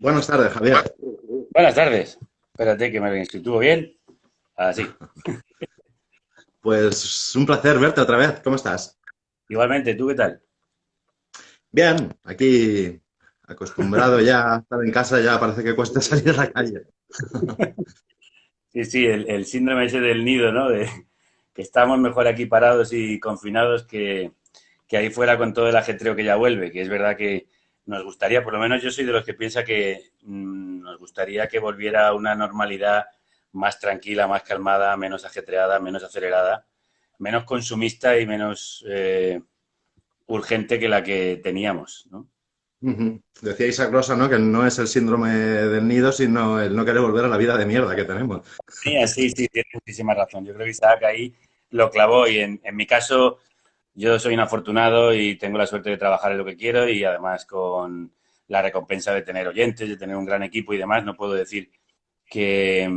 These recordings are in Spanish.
Buenas tardes, Javier. Buenas tardes. Espérate que me lo bien. Así. Pues un placer verte otra vez. ¿Cómo estás? Igualmente, ¿tú qué tal? Bien, aquí acostumbrado ya a estar en casa, ya parece que cuesta salir a la calle. Sí, sí, el, síndrome ese del nido, ¿no? De que estamos mejor aquí parados y confinados que, que ahí fuera con todo el ajetreo que ya vuelve, que es verdad que nos gustaría, por lo menos yo soy de los que piensa que mm, nos gustaría que volviera una normalidad más tranquila, más calmada, menos ajetreada, menos acelerada, menos consumista y menos eh, urgente que la que teníamos, ¿no? Decía Isaac Rosa, ¿no? Que no es el síndrome del nido, sino el no querer volver a la vida de mierda que tenemos. Sí, sí, sí, tiene muchísima razón. Yo creo que Isaac ahí lo clavó y en, en mi caso yo soy un afortunado y tengo la suerte de trabajar en lo que quiero y además con la recompensa de tener oyentes, de tener un gran equipo y demás, no puedo decir que,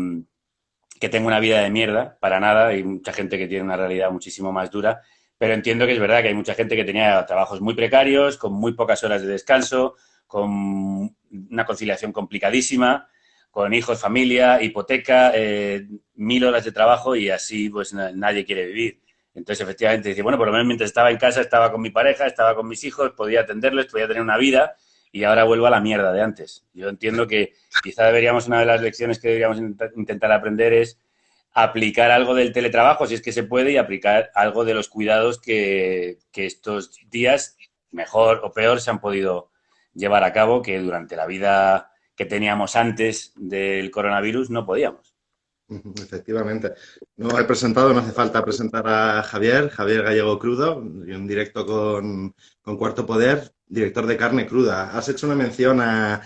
tengo una vida de mierda, para nada, hay mucha gente que tiene una realidad muchísimo más dura, pero entiendo que es verdad que hay mucha gente que tenía trabajos muy precarios, con muy pocas horas de descanso, con una conciliación complicadísima, con hijos, familia, hipoteca, eh, mil horas de trabajo y así pues nadie quiere vivir. Entonces, efectivamente, dice, bueno, por lo menos mientras estaba en casa, estaba con mi pareja, estaba con mis hijos, podía atenderles, podía tener una vida y ahora vuelvo a la mierda de antes. Yo entiendo que quizá deberíamos, una de las lecciones que deberíamos intentar aprender es aplicar algo del teletrabajo, si es que se puede, y aplicar algo de los cuidados que, que estos días, mejor o peor, se han podido llevar a cabo, que durante la vida que teníamos antes del coronavirus no podíamos. Efectivamente. No he presentado, no hace falta presentar a Javier, Javier Gallego Crudo, un directo con, Cuarto Poder, director de Carne Cruda. Has hecho una mención a,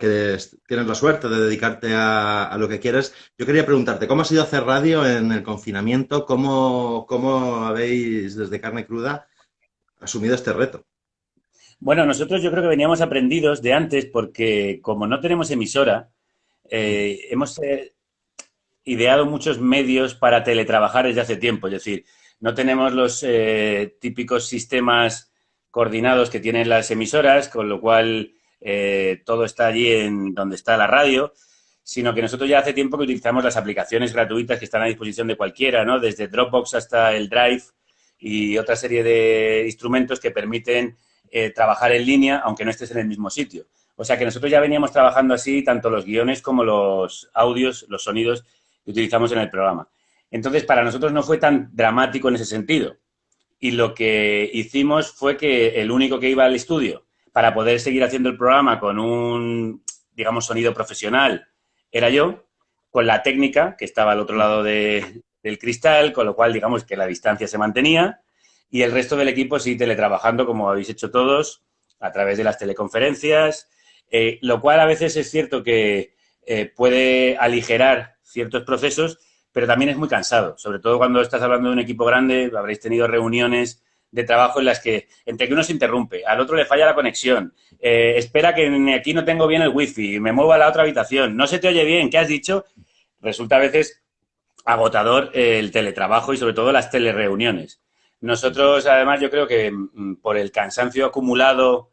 que tienes la suerte de dedicarte a, lo que quieres. Yo quería preguntarte, ¿cómo ha sido hacer radio en el confinamiento? ¿Cómo, cómo habéis desde Carne Cruda asumido este reto? Bueno, nosotros yo creo que veníamos aprendidos de antes porque como no tenemos emisora, eh, hemos eh, ideado muchos medios para teletrabajar desde hace tiempo. Es decir, no tenemos los eh, típicos sistemas coordinados que tienen las emisoras, con lo cual eh, todo está allí en donde está la radio, sino que nosotros ya hace tiempo que utilizamos las aplicaciones gratuitas que están a disposición de cualquiera, ¿no? Desde Dropbox hasta el Drive y otra serie de instrumentos que permiten eh, trabajar en línea, aunque no estés en el mismo sitio. O sea que nosotros ya veníamos trabajando así, tanto los guiones como los audios, los sonidos que utilizamos en el programa. Entonces, para nosotros no fue tan dramático en ese sentido. Y lo que hicimos fue que el único que iba al estudio para poder seguir haciendo el programa con un, digamos, sonido profesional era yo, con la técnica que estaba al otro lado del cristal, con lo cual, digamos, que la distancia se mantenía y el resto del equipo sí teletrabajando, como habéis hecho todos, a través de las teleconferencias, eh, lo cual a veces es cierto que eh, puede aligerar ciertos procesos, pero también es muy cansado, sobre todo cuando estás hablando de un equipo grande, habréis tenido reuniones de trabajo en las que entre que uno se interrumpe, al otro le falla la conexión, eh, espera que aquí no tengo bien el wifi, me muevo a la otra habitación, no se te oye bien, ¿qué has dicho? Resulta a veces agotador el teletrabajo y sobre todo las telereuniones. Nosotros, además, yo creo que mm, por el cansancio acumulado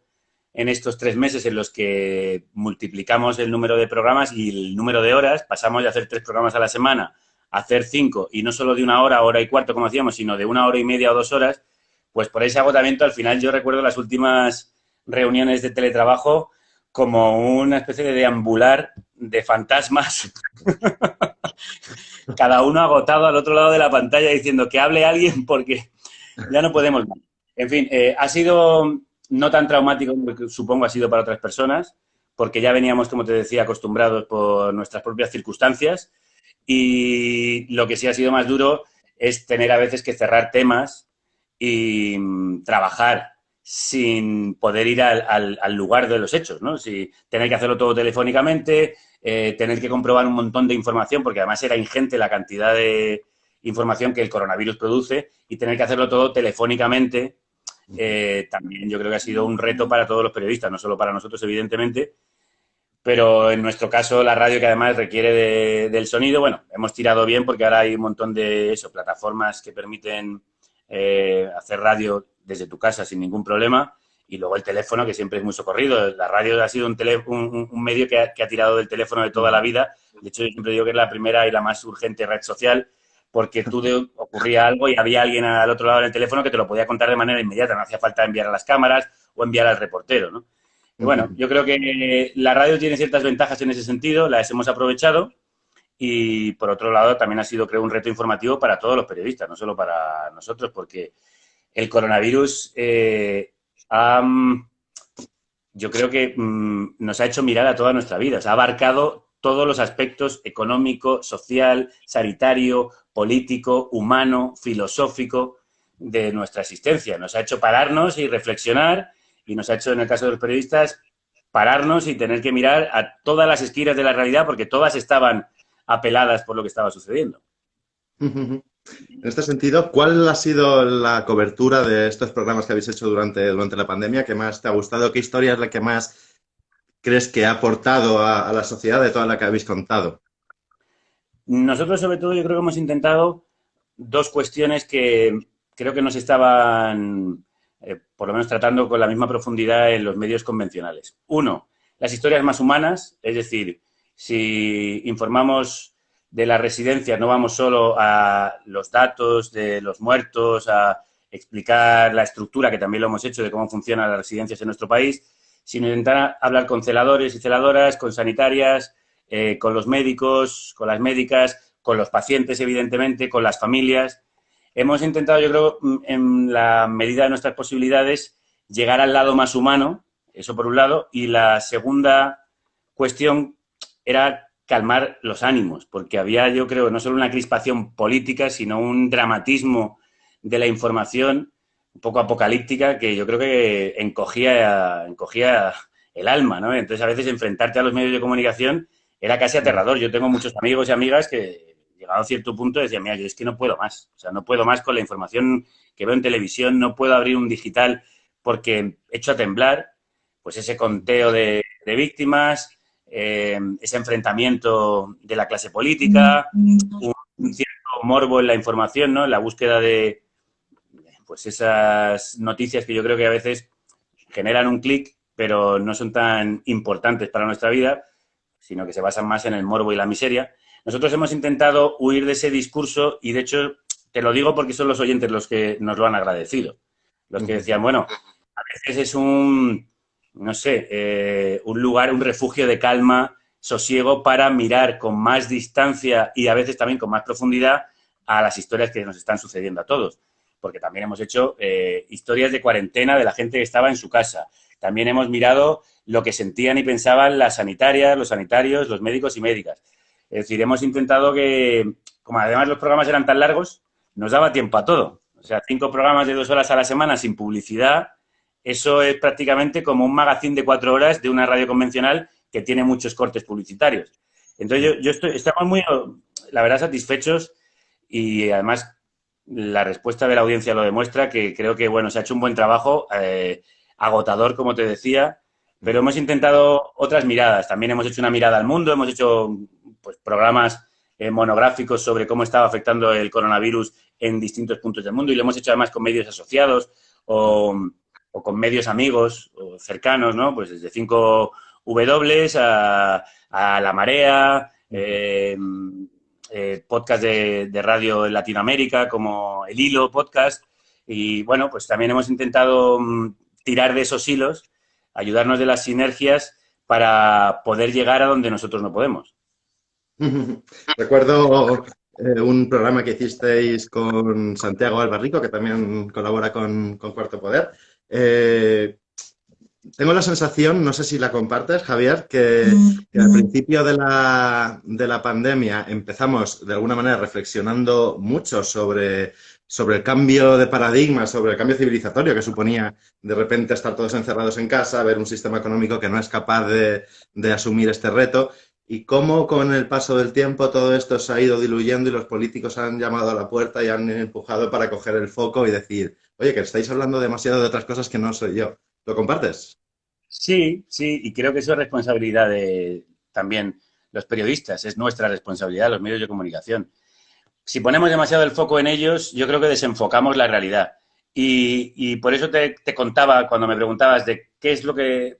en estos tres meses en los que multiplicamos el número de programas y el número de horas, pasamos de hacer tres programas a la semana a hacer cinco, y no solo de una hora, hora y cuarto, como hacíamos, sino de una hora y media o dos horas, pues por ese agotamiento, al final yo recuerdo las últimas reuniones de teletrabajo como una especie de deambular de fantasmas, cada uno agotado al otro lado de la pantalla diciendo que hable alguien porque ya no podemos En fin, eh, ha sido no tan traumático como supongo ha sido para otras personas, porque ya veníamos, como te decía, acostumbrados por nuestras propias circunstancias y lo que sí ha sido más duro es tener a veces que cerrar temas y mm, trabajar sin poder ir al, lugar de los hechos, ¿no? Si tener que hacerlo todo telefónicamente, eh, tener que comprobar un montón de información, porque además era ingente la cantidad de información que el coronavirus produce, y tener que hacerlo todo telefónicamente eh, también yo creo que ha sido un reto para todos los periodistas, no solo para nosotros, evidentemente, pero en nuestro caso la radio que además requiere del sonido, bueno, hemos tirado bien porque ahora hay un montón de eso, plataformas que permiten eh, hacer radio desde tu casa sin ningún problema y luego el teléfono, que siempre es muy socorrido. La radio ha sido un, un, medio que ha, que ha, tirado del teléfono de toda la vida. De hecho, yo siempre digo que es la primera y la más urgente red social, porque tú de, ocurría algo y había alguien al otro lado del teléfono que te lo podía contar de manera inmediata. No hacía falta enviar a las cámaras o enviar al reportero, ¿no? Y bueno, yo creo que la radio tiene ciertas ventajas en ese sentido, las hemos aprovechado y por otro lado también ha sido, creo, un reto informativo para todos los periodistas, no solo para nosotros, porque el coronavirus eh, yo creo que mm, nos ha hecho mirar a toda nuestra vida, ha abarcado todos los aspectos económico, social, sanitario, político, humano, filosófico de nuestra existencia. Nos ha hecho pararnos y reflexionar y nos ha hecho, en el caso de los periodistas, pararnos y tener que mirar a todas las esquinas de la realidad porque todas estaban apeladas por lo que estaba sucediendo. En este sentido, ¿cuál ha sido la cobertura de estos programas que habéis hecho durante, durante la pandemia? ¿Qué más te ha gustado? ¿Qué historia es la que más crees que ha aportado a, la sociedad de toda la que habéis contado? Nosotros, sobre todo, yo creo que hemos intentado dos cuestiones que creo que nos estaban, eh, por lo menos, tratando con la misma profundidad en los medios convencionales. Uno, las historias más humanas, es decir, si informamos de las residencias no vamos solo a los datos de los muertos, a explicar la estructura, que también lo hemos hecho, de cómo funcionan las residencias en nuestro país, sino intentar hablar con celadores y celadoras, con sanitarias, eh, con los médicos, con las médicas, con los pacientes, evidentemente, con las familias. Hemos intentado, yo creo, mm, en la medida de nuestras posibilidades, llegar al lado más humano, eso por un lado, y la segunda cuestión era calmar los ánimos, porque había, yo creo, no solo una crispación política, sino un dramatismo de la información un poco apocalíptica que yo creo que encogía, encogía el alma, ¿no? Entonces, a veces enfrentarte a los medios de comunicación era casi aterrador. Yo tengo muchos amigos y amigas que, llegado a cierto punto, decían, mira, yo es que no puedo más. O sea, no puedo más con la información que veo en televisión, no puedo abrir un digital porque hecho a temblar, pues ese conteo de, de víctimas, eh, ese enfrentamiento de la clase política, un, cierto morbo en la información, ¿no? En la búsqueda de pues esas noticias que yo creo que a veces generan un clic, pero no son tan importantes para nuestra vida, sino que se basan más en el morbo y la miseria. Nosotros hemos intentado huir de ese discurso y, de hecho, te lo digo porque son los oyentes los que nos lo han agradecido. Los que decían, bueno, a veces es un, no sé, eh, un lugar, un refugio de calma, sosiego para mirar con más distancia y a veces también con más profundidad a las historias que nos están sucediendo a todos. Porque también hemos hecho eh, historias de cuarentena de la gente que estaba en su casa. También hemos mirado lo que sentían y pensaban las sanitarias, los sanitarios, los médicos y médicas. Es decir, hemos intentado que, como además los programas eran tan largos, nos daba tiempo a todo. O sea, cinco programas de dos horas a la semana sin publicidad, eso es prácticamente como un magazine de cuatro horas de una radio convencional que tiene muchos cortes publicitarios. Entonces, yo, estoy, estamos muy, la verdad, satisfechos y además la respuesta de la audiencia lo demuestra, que creo que, bueno, se ha hecho un buen trabajo, eh, agotador, como te decía, pero hemos intentado otras miradas. También hemos hecho una mirada al mundo, hemos hecho pues, programas eh, monográficos sobre cómo estaba afectando el coronavirus en distintos puntos del mundo y lo hemos hecho además con medios asociados o o con medios amigos o cercanos, ¿no? Pues desde 5W a, La Marea, eh, eh, podcast de, radio en Latinoamérica como El Hilo Podcast. Y bueno, pues también hemos intentado mm, tirar de esos hilos, ayudarnos de las sinergias para poder llegar a donde nosotros no podemos. Recuerdo eh, un programa que hicisteis con Santiago Albarrico, que también colabora con, con Cuarto Poder, eh, tengo la sensación, no sé si la compartes, Javier, que, al principio de la, de la, pandemia empezamos de alguna manera reflexionando mucho sobre, sobre el cambio de paradigma, sobre el cambio civilizatorio que suponía de repente estar todos encerrados en casa, ver un sistema económico que no es capaz de, de asumir este reto y cómo con el paso del tiempo todo esto se ha ido diluyendo y los políticos han llamado a la puerta y han empujado para coger el foco y decir, oye, que estáis hablando demasiado de otras cosas que no soy yo. ¿Lo compartes? Sí, sí, y creo que eso es responsabilidad de también los periodistas, es nuestra responsabilidad, los medios de comunicación. Si ponemos demasiado el foco en ellos, yo creo que desenfocamos la realidad. Y, por eso te, contaba, cuando me preguntabas de qué es lo que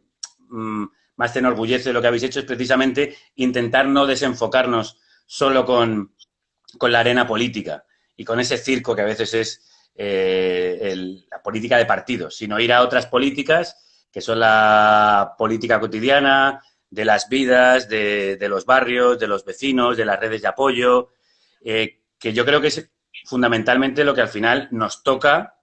mm, más te enorgullece de lo que habéis hecho, es precisamente intentar no desenfocarnos solo con, la arena política y con ese circo que a veces es eh, la política de partidos, sino ir a otras políticas que son la política cotidiana, de las vidas, de, los barrios, de los vecinos, de las redes de apoyo, eh, que yo creo que es fundamentalmente lo que al final nos toca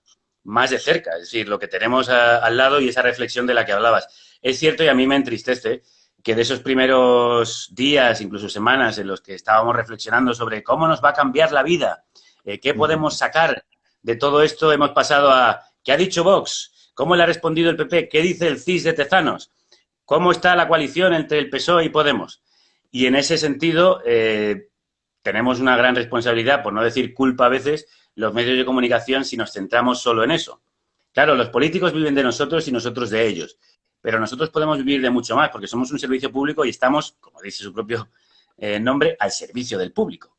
más de cerca, es decir, lo que tenemos al lado y esa reflexión de la que hablabas. Es cierto y a mí me entristece que de esos primeros días, incluso semanas, en los que estábamos reflexionando sobre cómo nos va a cambiar la vida, eh, qué podemos sacar de todo esto, hemos pasado a ¿qué ha dicho Vox? ¿Cómo le ha respondido el PP? ¿Qué dice el CIS de Tezanos? ¿Cómo está la coalición entre el PSOE y Podemos? Y en ese sentido, eh, tenemos una gran responsabilidad, por no decir culpa a veces, los medios de comunicación si nos centramos solo en eso. Claro, los políticos viven de nosotros y nosotros de ellos, pero nosotros podemos vivir de mucho más porque somos un servicio público y estamos, como dice su propio eh, nombre, al servicio del público.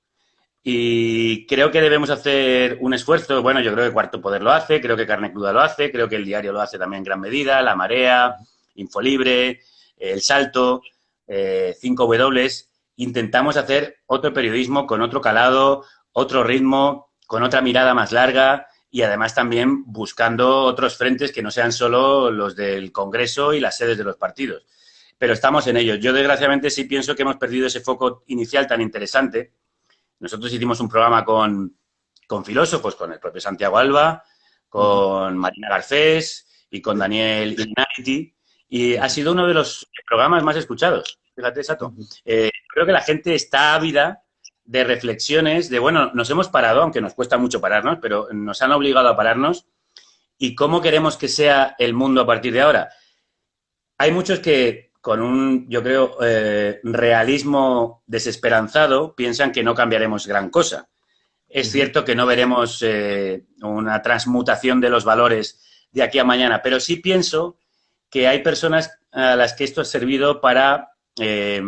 Y creo que debemos hacer un esfuerzo, bueno, yo creo que Cuarto Poder lo hace, creo que Carne Cruda lo hace, creo que el diario lo hace también en gran medida, La Marea, Infolibre, El Salto, 5W, eh, intentamos hacer otro periodismo con otro calado, otro ritmo, con otra mirada más larga y además también buscando otros frentes que no sean solo los del Congreso y las sedes de los partidos. Pero estamos en ello. Yo, desgraciadamente, sí pienso que hemos perdido ese foco inicial tan interesante. Nosotros hicimos un programa con, con filósofos, con el propio Santiago Alba, con Marina Garcés y con Daniel Ignati, y ha sido uno de los programas más escuchados. Fíjate, Sato. Eh, creo que la gente está ávida de reflexiones, de, bueno, nos hemos parado, aunque nos cuesta mucho pararnos, pero nos han obligado a pararnos. ¿Y cómo queremos que sea el mundo a partir de ahora? Hay muchos que, con un, yo creo, eh, realismo desesperanzado, piensan que no cambiaremos gran cosa. Es cierto que no veremos eh, una transmutación de los valores de aquí a mañana, pero sí pienso que hay personas a las que esto ha servido para eh,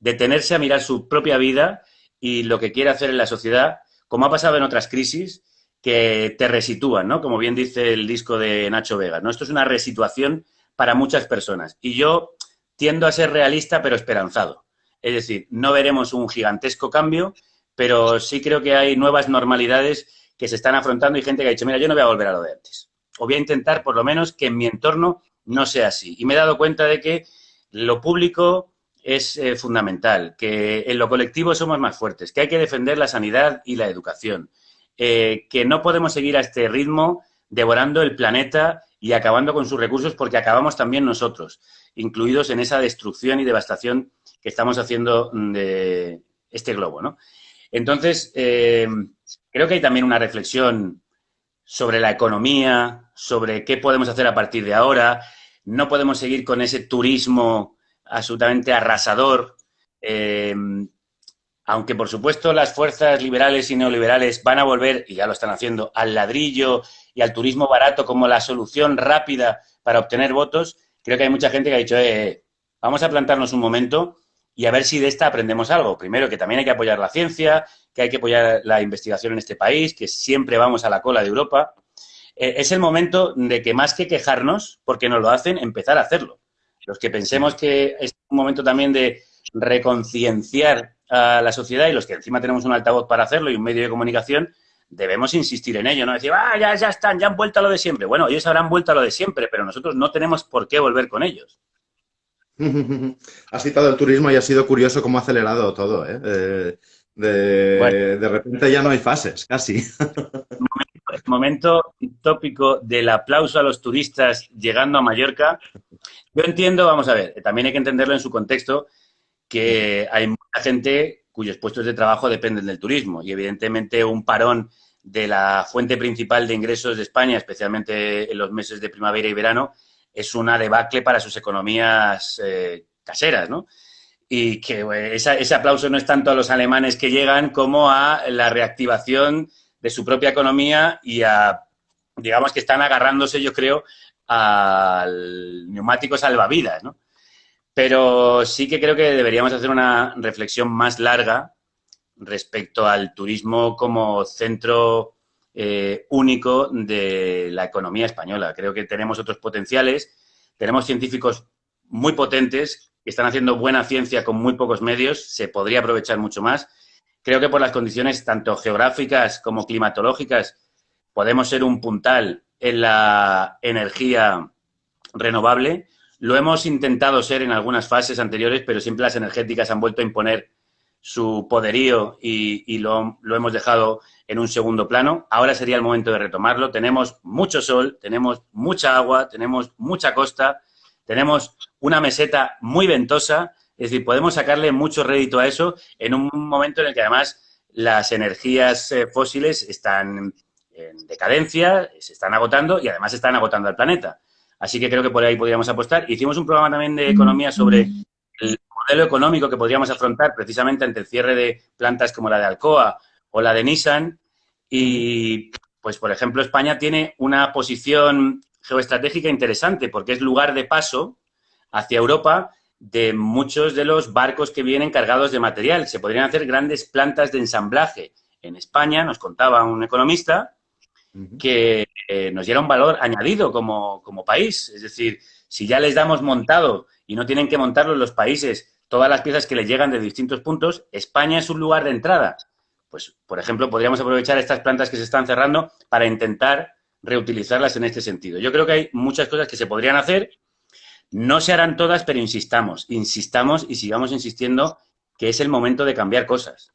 detenerse a mirar su propia vida y lo que quiere hacer en la sociedad, como ha pasado en otras crisis, que te resitúan, ¿no? Como bien dice el disco de Nacho Vega, ¿no? Esto es una resituación para muchas personas. Y yo tiendo a ser realista, pero esperanzado. Es decir, no veremos un gigantesco cambio, pero sí creo que hay nuevas normalidades que se están afrontando y gente que ha dicho, mira, yo no voy a volver a lo de antes. O voy a intentar, por lo menos, que en mi entorno no sea así. Y me he dado cuenta de que lo público es eh, fundamental, que en lo colectivo somos más fuertes, que hay que defender la sanidad y la educación, eh, que no podemos seguir a este ritmo devorando el planeta y acabando con sus recursos porque acabamos también nosotros, incluidos en esa destrucción y devastación que estamos haciendo de este globo, ¿no? Entonces, eh, creo que hay también una reflexión sobre la economía, sobre qué podemos hacer a partir de ahora. No podemos seguir con ese turismo absolutamente arrasador. Eh, aunque, por supuesto, las fuerzas liberales y neoliberales van a volver, y ya lo están haciendo, al ladrillo y al turismo barato como la solución rápida para obtener votos, creo que hay mucha gente que ha dicho, eh, vamos a plantarnos un momento y a ver si de esta aprendemos algo. Primero, que también hay que apoyar la ciencia, que hay que apoyar la investigación en este país, que siempre vamos a la cola de Europa. Eh, es el momento de que más que quejarnos, porque no lo hacen, empezar a hacerlo. Los que pensemos que es un momento también de reconcienciar a la sociedad y los que encima tenemos un altavoz para hacerlo y un medio de comunicación, debemos insistir en ello, no decir, ah, ya, ya están, ya han vuelto a lo de siempre. Bueno, ellos habrán vuelto a lo de siempre, pero nosotros no tenemos por qué volver con ellos. Has citado el turismo y ha sido curioso cómo ha acelerado todo. ¿eh? eh de, de, repente ya no hay fases, casi. El momento tópico del aplauso a los turistas llegando a Mallorca yo entiendo, vamos a ver, también hay que entenderlo en su contexto, que hay mucha gente cuyos puestos de trabajo dependen del turismo y evidentemente un parón de la fuente principal de ingresos de España, especialmente en los meses de primavera y verano, es una debacle para sus economías eh, caseras, ¿no? Y que ese aplauso no es tanto a los alemanes que llegan como a la reactivación de su propia economía y a, digamos que están agarrándose, yo creo, al neumático salvavidas, ¿no? Pero sí que creo que deberíamos hacer una reflexión más larga respecto al turismo como centro eh, único de la economía española. Creo que tenemos otros potenciales, tenemos científicos muy potentes que están haciendo buena ciencia con muy pocos medios, se podría aprovechar mucho más. Creo que por las condiciones tanto geográficas como climatológicas podemos ser un puntal en la energía renovable. Lo hemos intentado ser en algunas fases anteriores, pero siempre las energéticas han vuelto a imponer su poderío y, lo, hemos dejado en un segundo plano. Ahora sería el momento de retomarlo. Tenemos mucho sol, tenemos mucha agua, tenemos mucha costa, tenemos una meseta muy ventosa, es decir, podemos sacarle mucho rédito a eso en un momento en el que además las energías eh, fósiles están en decadencia, se están agotando y además están agotando al planeta. Así que creo que por ahí podríamos apostar. Hicimos un programa también de economía sobre el modelo económico que podríamos afrontar precisamente ante el cierre de plantas como la de Alcoa o la de Nissan. Y, pues, por ejemplo, España tiene una posición geoestratégica interesante porque es lugar de paso hacia Europa de muchos de los barcos que vienen cargados de material. Se podrían hacer grandes plantas de ensamblaje. En España, nos contaba un economista, que eh, nos diera un valor añadido como, como país. Es decir, si ya les damos montado y no tienen que montarlo los países todas las piezas que les llegan de distintos puntos, España es un lugar de entrada. Pues, por ejemplo, podríamos aprovechar estas plantas que se están cerrando para intentar reutilizarlas en este sentido. Yo creo que hay muchas cosas que se podrían hacer. No se harán todas, pero insistamos, insistamos y sigamos insistiendo que es el momento de cambiar cosas.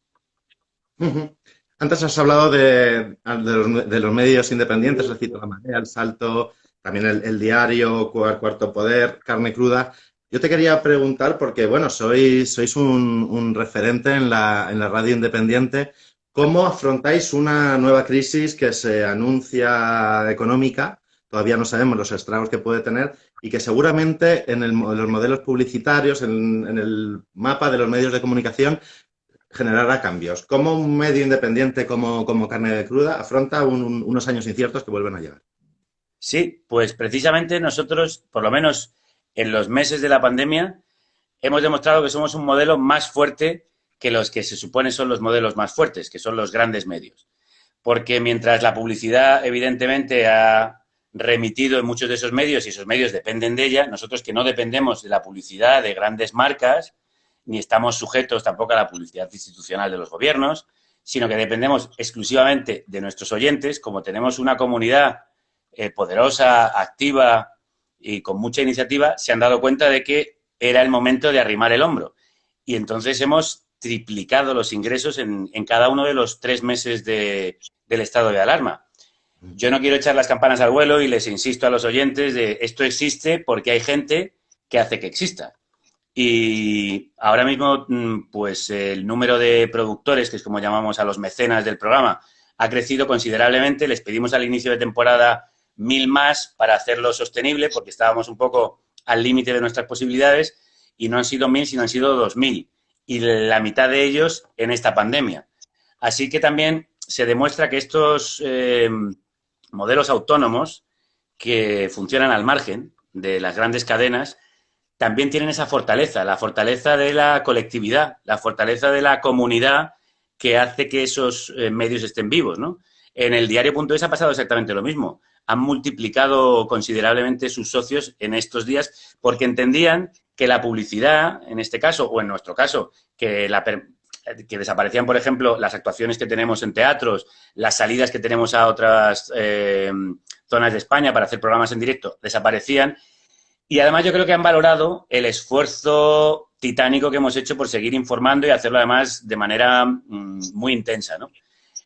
Antes has hablado de, los, medios independientes, recito La Marea, El Salto, también el, diario, Cuarto Poder, Carne Cruda. Yo te quería preguntar, porque bueno, sois, sois un, referente en la, en la, radio independiente, ¿cómo afrontáis una nueva crisis que se anuncia económica? Todavía no sabemos los estragos que puede tener y que seguramente en, los modelos publicitarios, en, el mapa de los medios de comunicación, generará cambios. ¿Cómo un medio independiente como, como Carne de Cruda afronta unos años inciertos que vuelven a llegar? Sí, pues precisamente nosotros, por lo menos en los meses de la pandemia, hemos demostrado que somos un modelo más fuerte que los que se supone son los modelos más fuertes, que son los grandes medios. Porque mientras la publicidad, evidentemente, ha remitido en muchos de esos medios y esos medios dependen de ella, nosotros que no dependemos de la publicidad de grandes marcas, ni estamos sujetos tampoco a la publicidad institucional de los gobiernos, sino que dependemos exclusivamente de nuestros oyentes, como tenemos una comunidad eh, poderosa, activa, y con mucha iniciativa, se han dado cuenta de que era el momento de arrimar el hombro. Y entonces hemos triplicado los ingresos en, cada uno de los tres meses del estado de alarma. Yo no quiero echar las campanas al vuelo y les insisto a los oyentes de esto existe porque hay gente que hace que exista. Y ahora mismo, mm, pues el número de productores, que es como llamamos a los mecenas del programa, ha crecido considerablemente. Les pedimos al inicio de temporada mil más para hacerlo sostenible, porque estábamos un poco al límite de nuestras posibilidades, y no han sido mil, sino han sido dos mil, y la mitad de ellos en esta pandemia. Así que también se demuestra que estos eh, modelos autónomos que funcionan al margen de las grandes cadenas también tienen esa fortaleza, la fortaleza de la colectividad, la fortaleza de la comunidad que hace que esos eh, medios estén vivos, ¿no? En el diario.es ha pasado exactamente lo mismo han multiplicado considerablemente sus socios en estos días porque entendían que la publicidad, en este caso, o en nuestro caso, que, que desaparecían, por ejemplo, las actuaciones que tenemos en teatros, las salidas que tenemos a otras eh, zonas de España para hacer programas en directo, desaparecían. Y además yo creo que han valorado el esfuerzo titánico que hemos hecho por seguir informando y hacerlo además de manera mm, muy intensa, ¿no?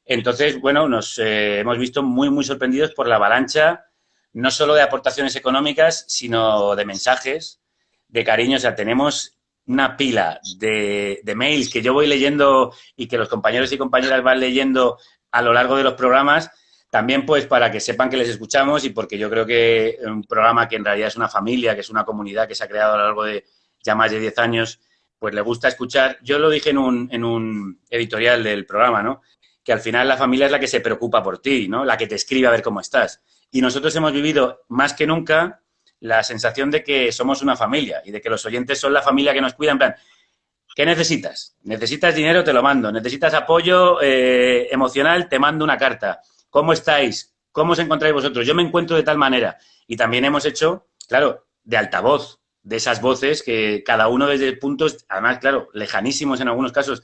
Entonces, bueno, nos eh, hemos visto muy, muy sorprendidos por la avalancha, no solo de aportaciones económicas, sino de mensajes, de cariño. O sea, tenemos una pila de, mails que yo voy leyendo y que los compañeros y compañeras van leyendo a lo largo de los programas, también pues para que sepan que les escuchamos y porque yo creo que un programa que en realidad es una familia, que es una comunidad que se ha creado a lo largo de ya más de 10 años, pues le gusta escuchar. Yo lo dije en un, en un editorial del programa, ¿no? que al final la familia es la que se preocupa por ti, ¿no? La que te escribe a ver cómo estás. Y nosotros hemos vivido más que nunca la sensación de que somos una familia y de que los oyentes son la familia que nos cuida. En plan, ¿qué necesitas? ¿Necesitas dinero? Te lo mando. ¿Necesitas apoyo eh, emocional? Te mando una carta. ¿Cómo estáis? ¿Cómo os encontráis vosotros? Yo me encuentro de tal manera. Y también hemos hecho, claro, de altavoz, de esas voces que cada uno desde puntos, además, claro, lejanísimos en algunos casos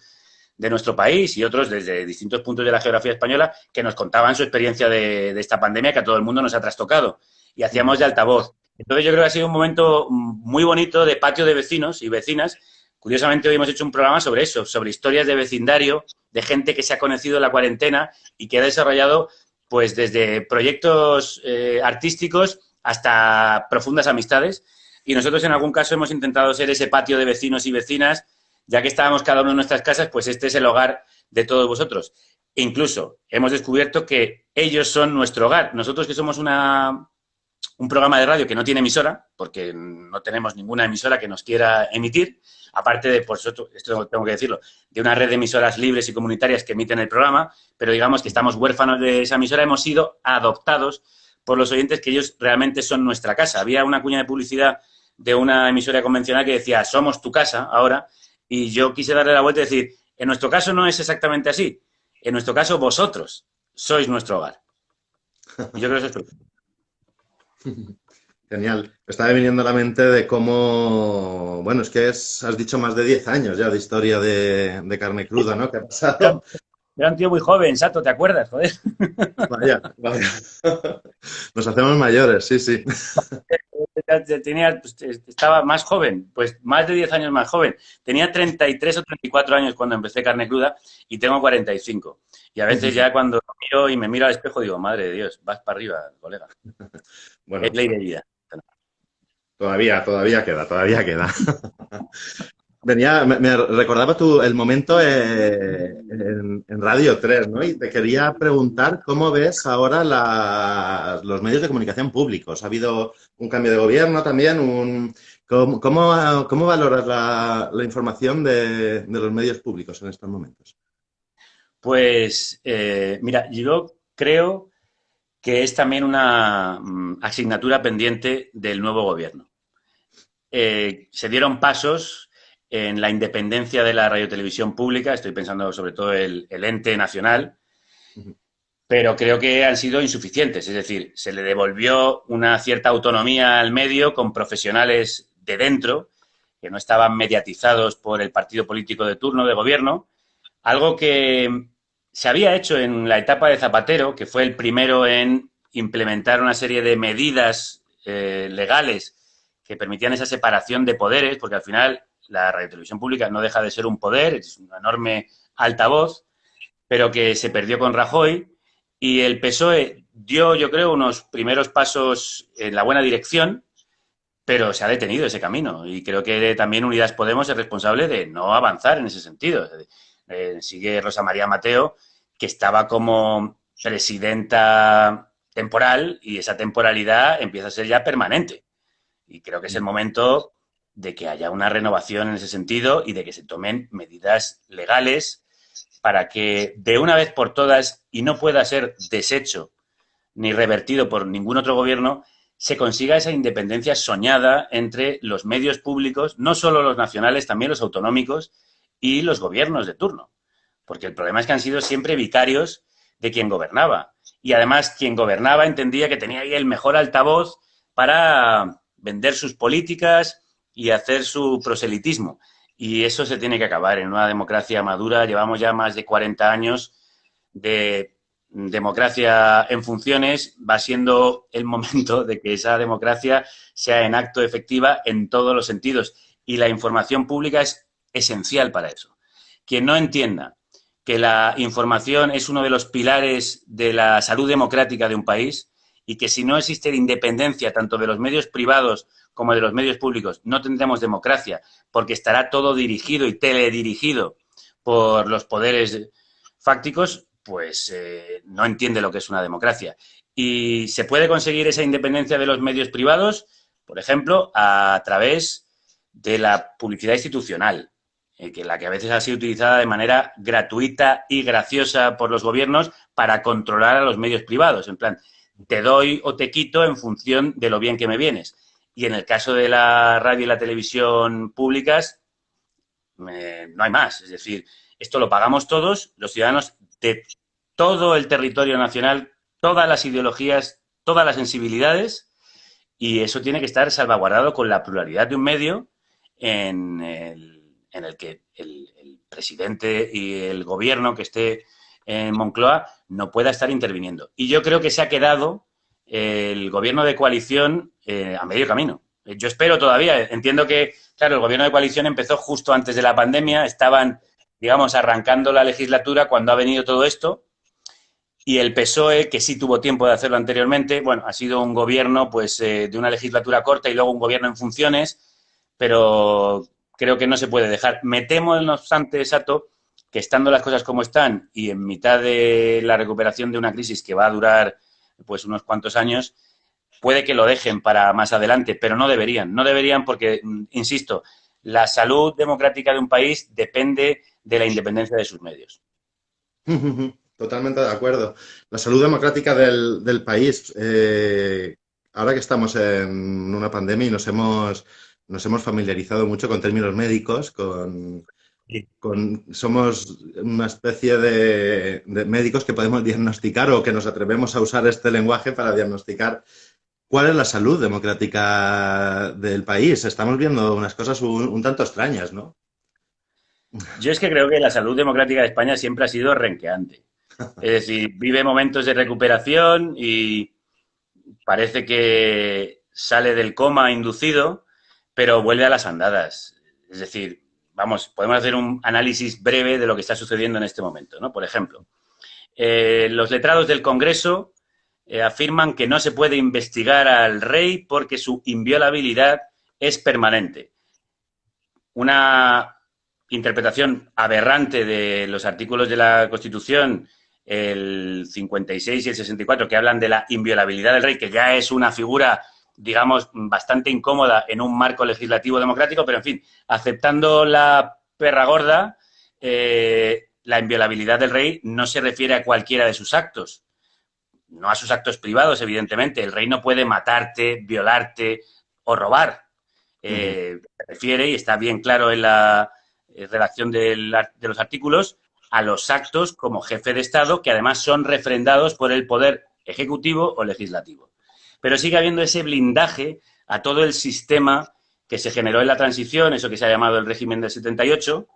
de nuestro país y otros desde distintos puntos de la geografía española que nos contaban su experiencia de, esta pandemia que a todo el mundo nos ha trastocado. Y hacíamos de altavoz. Entonces yo creo que ha sido un momento muy bonito de patio de vecinos y vecinas. Curiosamente hoy hemos hecho un programa sobre eso, sobre historias de vecindario, de gente que se ha conocido en la cuarentena y que ha desarrollado pues desde proyectos eh, artísticos hasta profundas amistades. Y nosotros en algún caso hemos intentado ser ese patio de vecinos y vecinas, ya que estábamos cada uno en nuestras casas, pues este es el hogar de todos vosotros. E incluso hemos descubierto que ellos son nuestro hogar. Nosotros que somos una, un programa de radio que no tiene emisora, porque no tenemos ninguna emisora que nos quiera emitir, aparte de, por eso, esto tengo que decirlo, de una red de emisoras libres y comunitarias que emiten el programa, pero digamos que estamos huérfanos de esa emisora, hemos sido adoptados por los oyentes que ellos realmente son nuestra casa. Había una cuña de publicidad de una emisora convencional que decía, somos tu casa ahora, y yo quise darle la vuelta y decir, en nuestro caso no es exactamente así, en nuestro caso vosotros sois nuestro hogar. Yo creo que eso es Genial. Estaba viniendo a la mente de cómo, bueno, es que has dicho más de 10 años ya de historia de, carne cruda, ¿no? Que ha pasado. Era un tío muy joven, Sato, ¿te acuerdas? Joder. Vaya, vaya. Nos hacemos mayores, sí, sí. Tenía, pues, estaba más joven, pues más de 10 años más joven. Tenía 33 o 34 años cuando empecé carne cruda y tengo 45. Y a veces ya cuando miro y me miro al espejo digo, madre de Dios, vas para arriba, colega. Bueno, es ley de vida. Todavía, todavía queda, todavía queda. Venía, me, recordaba tú el momento eh, en, Radio 3, ¿no? Y te quería preguntar cómo ves ahora los medios de comunicación públicos. Ha habido un cambio de gobierno también, un, ¿cómo, cómo, valoras la, información de, los medios públicos en estos momentos? Pues, eh, mira, yo creo que es también una mm, asignatura pendiente del nuevo gobierno. Eh, se dieron pasos en la independencia de la radiotelevisión pública, estoy pensando sobre todo el, el ente nacional, pero creo que han sido insuficientes. Es decir, se le devolvió una cierta autonomía al medio con profesionales de dentro, que no estaban mediatizados por el partido político de turno de gobierno, algo que se había hecho en la etapa de Zapatero, que fue el primero en implementar una serie de medidas eh, legales que permitían esa separación de poderes, porque al final la radiotelevisión pública no deja de ser un poder, es una enorme altavoz, pero que se perdió con Rajoy y el PSOE dio, yo creo, unos primeros pasos en la buena dirección, pero se ha detenido ese camino y creo que también Unidas Podemos es responsable de no avanzar en ese sentido. Eh, sigue Rosa María Mateo, que estaba como presidenta temporal y esa temporalidad empieza a ser ya permanente. Y creo que es el momento de que haya una renovación en ese sentido y de que se tomen medidas legales para que de una vez por todas, y no pueda ser deshecho ni revertido por ningún otro gobierno, se consiga esa independencia soñada entre los medios públicos, no solo los nacionales, también los autonómicos y los gobiernos de turno. Porque el problema es que han sido siempre vicarios de quien gobernaba. Y además quien gobernaba entendía que tenía ahí el mejor altavoz para vender sus políticas y hacer su proselitismo. Y eso se tiene que acabar. En una democracia madura llevamos ya más de 40 años de democracia en funciones. Va siendo el momento de que esa democracia sea en acto efectiva en todos los sentidos. Y la información pública es esencial para eso. Quien no entienda que la información es uno de los pilares de la salud democrática de un país y que si no existe independencia tanto de los medios privados como de los medios públicos, no tendremos democracia porque estará todo dirigido y teledirigido por los poderes fácticos, pues eh, no entiende lo que es una democracia. Y se puede conseguir esa independencia de los medios privados, por ejemplo, a través de la publicidad institucional. Eh, que la que a veces ha sido utilizada de manera gratuita y graciosa por los gobiernos para controlar a los medios privados. En plan, te doy o te quito en función de lo bien que me vienes. Y en el caso de la radio y la televisión públicas, no hay más. Es decir, esto lo pagamos todos, los ciudadanos de todo el territorio nacional todas las ideologías, todas las sensibilidades, y eso tiene que estar salvaguardado con la pluralidad de un medio en el, que el, presidente y el gobierno que esté en Moncloa no pueda estar interviniendo. Y yo creo que se ha quedado el gobierno de coalición eh, a medio camino. Yo espero todavía, entiendo que, claro, el gobierno de coalición empezó justo antes de la pandemia, estaban, digamos, arrancando la legislatura cuando ha venido todo esto, y el PSOE, que sí tuvo tiempo de hacerlo anteriormente, bueno, ha sido un gobierno pues eh, de una legislatura corta y luego un gobierno en funciones, pero creo que no se puede dejar. Me temo, no obstante, Sato, estando las cosas como están y en mitad de la recuperación de una crisis que va a durar pues unos cuantos años, puede que lo dejen para más adelante, pero no deberían. No deberían porque, mm, insisto, la salud democrática de un país depende de la independencia de sus medios. Totalmente de acuerdo. La salud democrática del, país, eh, ahora que estamos en una pandemia y nos hemos, nos hemos familiarizado mucho con términos médicos, con, con somos una especie de, médicos que podemos diagnosticar o que nos atrevemos a usar este lenguaje para diagnosticar cuál es la salud democrática del país. Estamos viendo unas cosas un tanto extrañas, ¿no? Yo es que creo que la salud democrática de España siempre ha sido renqueante. Es decir, vive momentos de recuperación y parece que sale del coma inducido, pero vuelve a las andadas. Es decir, vamos, podemos hacer un análisis breve de lo que está sucediendo en este momento, ¿no? Por ejemplo, eh, los letrados del Congreso eh, afirman que no se puede investigar al rey porque su inviolabilidad es permanente. Una interpretación aberrante de los artículos de la Constitución el 56 y el 64, que hablan de la inviolabilidad del rey, que ya es una figura, digamos, bastante incómoda en un marco legislativo democrático, pero en fin, aceptando la perra gorda, eh, la inviolabilidad del rey no se refiere a cualquiera de sus actos, no a sus actos privados, evidentemente. El rey no puede matarte, violarte o robar. Eh, se refiere, y está bien claro en la eh, redacción de los artículos, a los actos como jefe de Estado, que además son refrendados por el poder ejecutivo o legislativo. Pero sigue habiendo ese blindaje a todo el sistema que se generó en la transición, eso que se ha llamado el régimen del 78,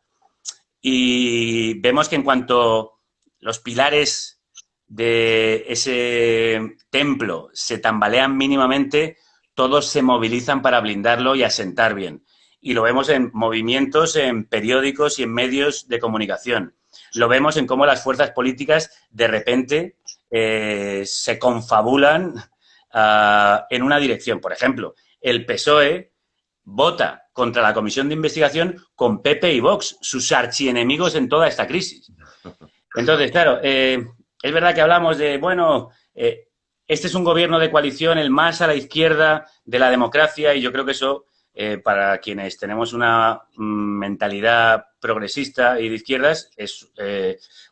y vemos que en cuanto los pilares de ese templo se tambalean mínimamente, todos se movilizan para blindarlo y asentar bien. Y lo vemos en movimientos, en periódicos y en medios de comunicación lo vemos en cómo las fuerzas políticas de repente eh, se confabulan ah, en una dirección. Por ejemplo, el PSOE vota contra la comisión de investigación con Pepe y Vox, sus archienemigos en toda esta crisis. Entonces, claro, eh, es verdad que hablamos de, bueno, eh, este es un gobierno de coalición, el más a la izquierda de la democracia, y yo creo que eso eh, para quienes tenemos una mm, mentalidad progresista y de izquierdas, es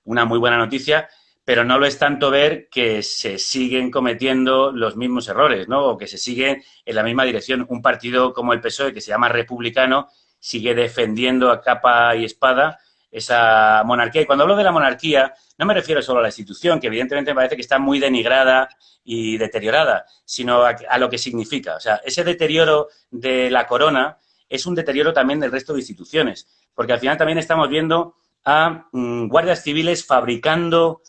una muy buena noticia, pero no lo es tanto ver que se siguen cometiendo los mismos errores, ¿no? O que se siguen en la misma dirección. Un partido como el PSOE, que se llama republicano, sigue defendiendo a capa y espada esa monarquía. Y cuando hablo de la monarquía, no me refiero solo a la institución, que evidentemente me parece que está muy denigrada y deteriorada, sino a, lo que significa. O sea, ese deterioro de la corona es un deterioro también del resto de instituciones, porque al final también estamos viendo a mm, guardias civiles fabricando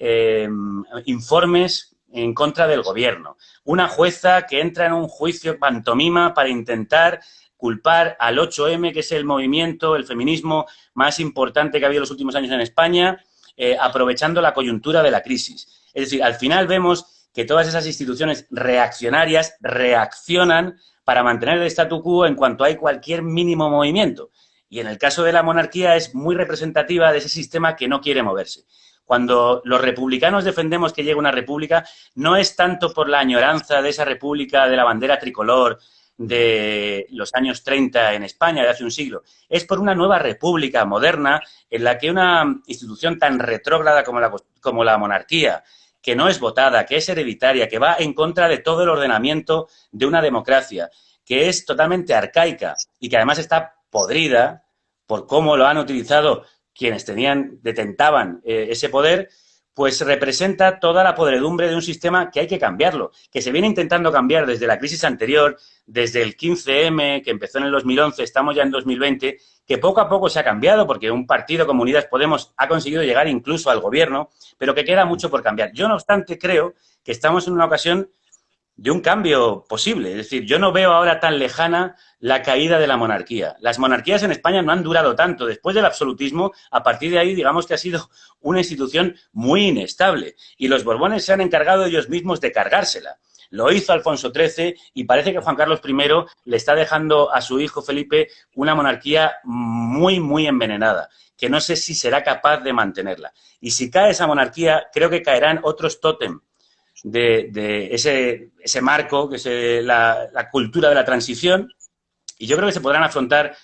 em, informes en contra del gobierno. Una jueza que entra en un juicio pantomima para intentar culpar al 8M, que es el movimiento, el feminismo más importante que ha habido en los últimos años en España, eh, aprovechando la coyuntura de la crisis. Es decir, al final vemos que todas esas instituciones reaccionarias reaccionan para mantener el statu quo en cuanto hay cualquier mínimo movimiento. Y en el caso de la monarquía es muy representativa de ese sistema que no quiere moverse. Cuando los republicanos defendemos que llegue una república, no es tanto por la añoranza de esa república de la bandera tricolor, de los años 30 en España, de hace un siglo. Es por una nueva república moderna en la que una institución tan retrógrada como la, como la monarquía, que no es votada, que es hereditaria, que va en contra de todo el ordenamiento de una democracia, que es totalmente arcaica y que además está podrida por cómo lo han utilizado quienes tenían, detentaban eh, ese poder, pues representa toda la podredumbre de un sistema que hay que cambiarlo, que se viene intentando cambiar desde la crisis anterior, desde el 15M, que empezó en el 2011, estamos ya en 2020, que poco a poco se ha cambiado porque un partido como Unidas Podemos ha conseguido llegar incluso al gobierno, pero que queda mucho por cambiar. Yo, no obstante, creo que estamos en una ocasión de un cambio posible. Es decir, yo no veo ahora tan lejana la caída de la monarquía. Las monarquías en España no han durado tanto. Después del absolutismo, a partir de ahí, digamos que ha sido una institución muy inestable. Y los Borbones se han encargado ellos mismos de cargársela. Lo hizo Alfonso XIII y parece que Juan Carlos I le está dejando a su hijo Felipe una monarquía muy, muy envenenada, que no sé si será capaz de mantenerla. Y si cae esa monarquía, creo que caerán otros tótem de, ese, ese, marco, que es la, la, cultura de la transición, y yo creo que se podrán afrontar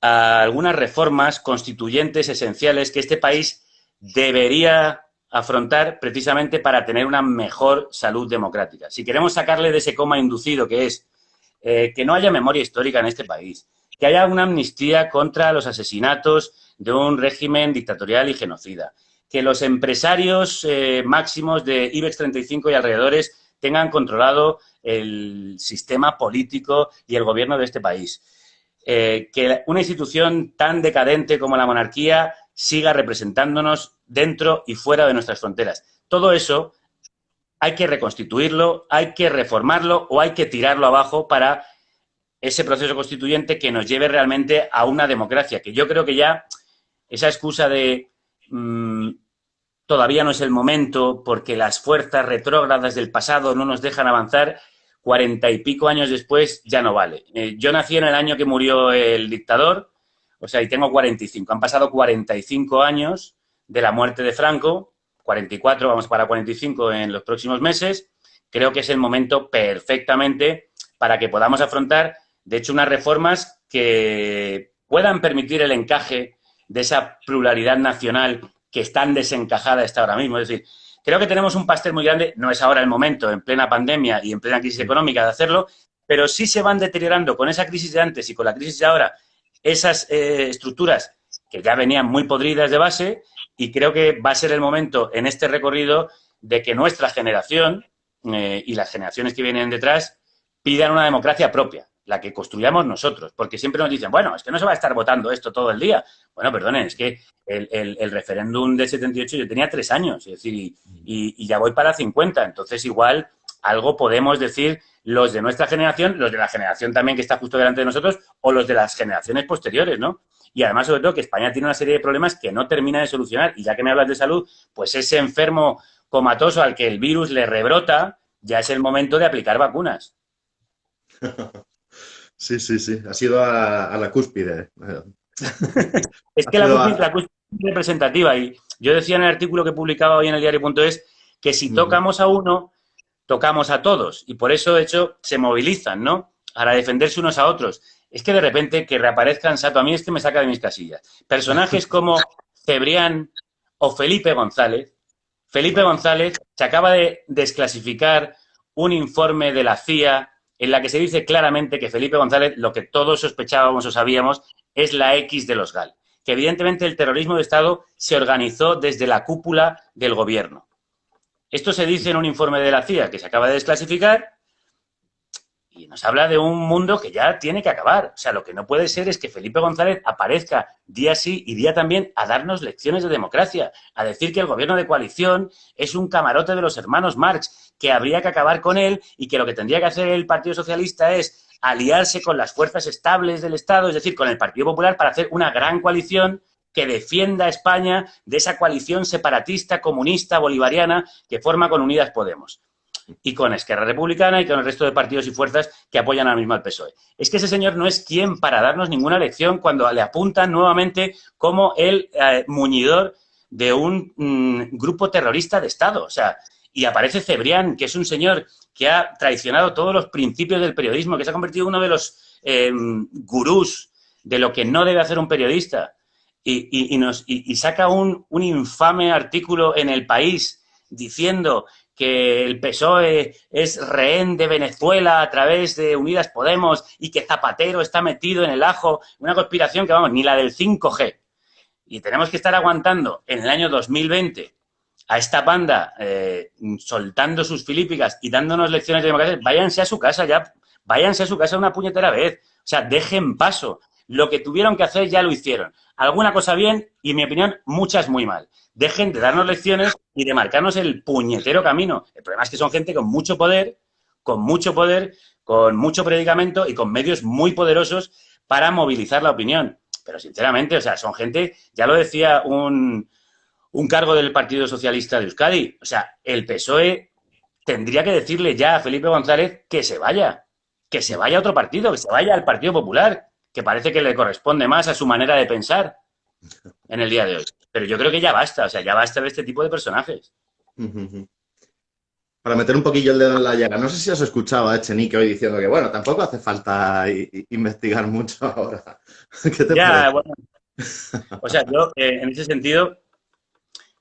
algunas reformas constituyentes esenciales que este país debería afrontar precisamente para tener una mejor salud democrática. Si queremos sacarle de ese coma inducido que es eh, que no haya memoria histórica en este país, que haya una amnistía contra los asesinatos de un régimen dictatorial y genocida, que los empresarios eh, máximos de IBEX 35 y alrededores tengan controlado el sistema político y el gobierno de este país. Eh, que una institución tan decadente como la monarquía siga representándonos dentro y fuera de nuestras fronteras. Todo eso hay que reconstituirlo, hay que reformarlo o hay que tirarlo abajo para ese proceso constituyente que nos lleve realmente a una democracia, que yo creo que ya esa excusa de mm, todavía no es el momento porque las fuerzas retrógradas del pasado no nos dejan avanzar, cuarenta y pico años después ya no vale. Eh, yo nací en el año que murió el dictador, o sea, y tengo 45. Han pasado 45 años de la muerte de Franco, 44, vamos para 45 en los próximos meses. Creo que es el momento perfectamente para que podamos afrontar, de hecho, unas reformas que puedan permitir el encaje de esa pluralidad nacional que están desencajada está ahora mismo. Es decir, creo que tenemos un pastel muy grande, no es ahora el momento, en plena pandemia y en plena crisis económica, de hacerlo, pero sí se van deteriorando con esa crisis de antes y con la crisis de ahora esas eh, estructuras que ya venían muy podridas de base y creo que va a ser el momento en este recorrido de que nuestra generación eh, y las generaciones que vienen detrás pidan una democracia propia la que construyamos nosotros, porque siempre nos dicen, bueno, es que no se va a estar votando esto todo el día. Bueno, perdonen, es que el, referéndum del 78 yo tenía tres años, es decir, y, ya voy para 50, entonces igual algo podemos decir los de nuestra generación, los de la generación también que está justo delante de nosotros, o los de las generaciones posteriores, ¿no? Y además, sobre todo, que España tiene una serie de problemas que no termina de solucionar, y ya que me hablas de salud, pues ese enfermo comatoso al que el virus le rebrota, ya es el momento de aplicar vacunas. Sí, sí, sí. Ha sido a, la cúspide. es que la cúspide, es representativa. Y yo decía en el artículo que publicaba hoy en el diario.es que si tocamos a uno, tocamos a todos. Y por eso, de hecho, se movilizan, ¿no? Para defenderse unos a otros. Es que de repente que reaparezcan, Sato, a mí este me saca de mis casillas. Personajes como Cebrián o Felipe González. Felipe González se acaba de desclasificar un informe de la CIA en la que se dice claramente que Felipe González, lo que todos sospechábamos o sabíamos, es la X de los GAL. Que evidentemente el terrorismo de Estado se organizó desde la cúpula del gobierno. Esto se dice en un informe de la CIA que se acaba de desclasificar y nos habla de un mundo que ya tiene que acabar. O sea, lo que no puede ser es que Felipe González aparezca día sí y día también a darnos lecciones de democracia, a decir que el gobierno de coalición es un camarote de los hermanos Marx, que habría que acabar con él y que lo que tendría que hacer el Partido Socialista es aliarse con las fuerzas estables del Estado, es decir, con el Partido Popular, para hacer una gran coalición que defienda a España de esa coalición separatista, comunista, bolivariana que forma con Unidas Podemos y con Esquerra Republicana y con el resto de partidos y fuerzas que apoyan ahora mismo al PSOE. Es que ese señor no es quien para darnos ninguna lección cuando le apuntan nuevamente como el eh, muñidor de un mm, grupo terrorista de Estado. O sea, y aparece Cebrián, que es un señor que ha traicionado todos los principios del periodismo, que se ha convertido en uno de los em, gurús de lo que no debe hacer un periodista. Y, nos, y saca un, un infame artículo en El País diciendo que el PSOE es rehén de Venezuela a través de Unidas Podemos y que Zapatero está metido en el ajo, una conspiración que, vamos, ni la del 5G. Y tenemos que estar aguantando en el año 2020 a esta banda eh, soltando sus filípicas y dándonos lecciones de democracia, váyanse a su casa ya, váyanse a su casa una puñetera vez. O sea, dejen paso. Lo que tuvieron que hacer ya lo hicieron. Alguna cosa bien y, en mi opinión, muchas muy mal. Dejen de darnos lecciones y de marcarnos el puñetero camino. El problema es que son gente con mucho poder, con mucho poder, con mucho predicamento y con medios muy poderosos para movilizar la opinión. Pero, sinceramente, o sea, son gente, ya lo decía un, un cargo del Partido Socialista de Euskadi. O sea, el PSOE tendría que decirle ya a Felipe González que se vaya, que se vaya a otro partido, que se vaya al Partido Popular, que parece que le corresponde más a su manera de pensar en el día de hoy. Pero yo creo que ya basta, o sea, ya basta de este tipo de personajes. Para meter un poquillo el dedo en la llaga, no sé si has escuchado a Echenique hoy diciendo que, bueno, tampoco hace falta investigar mucho ahora. ¿Qué te ya, bueno. O sea, yo eh, en ese sentido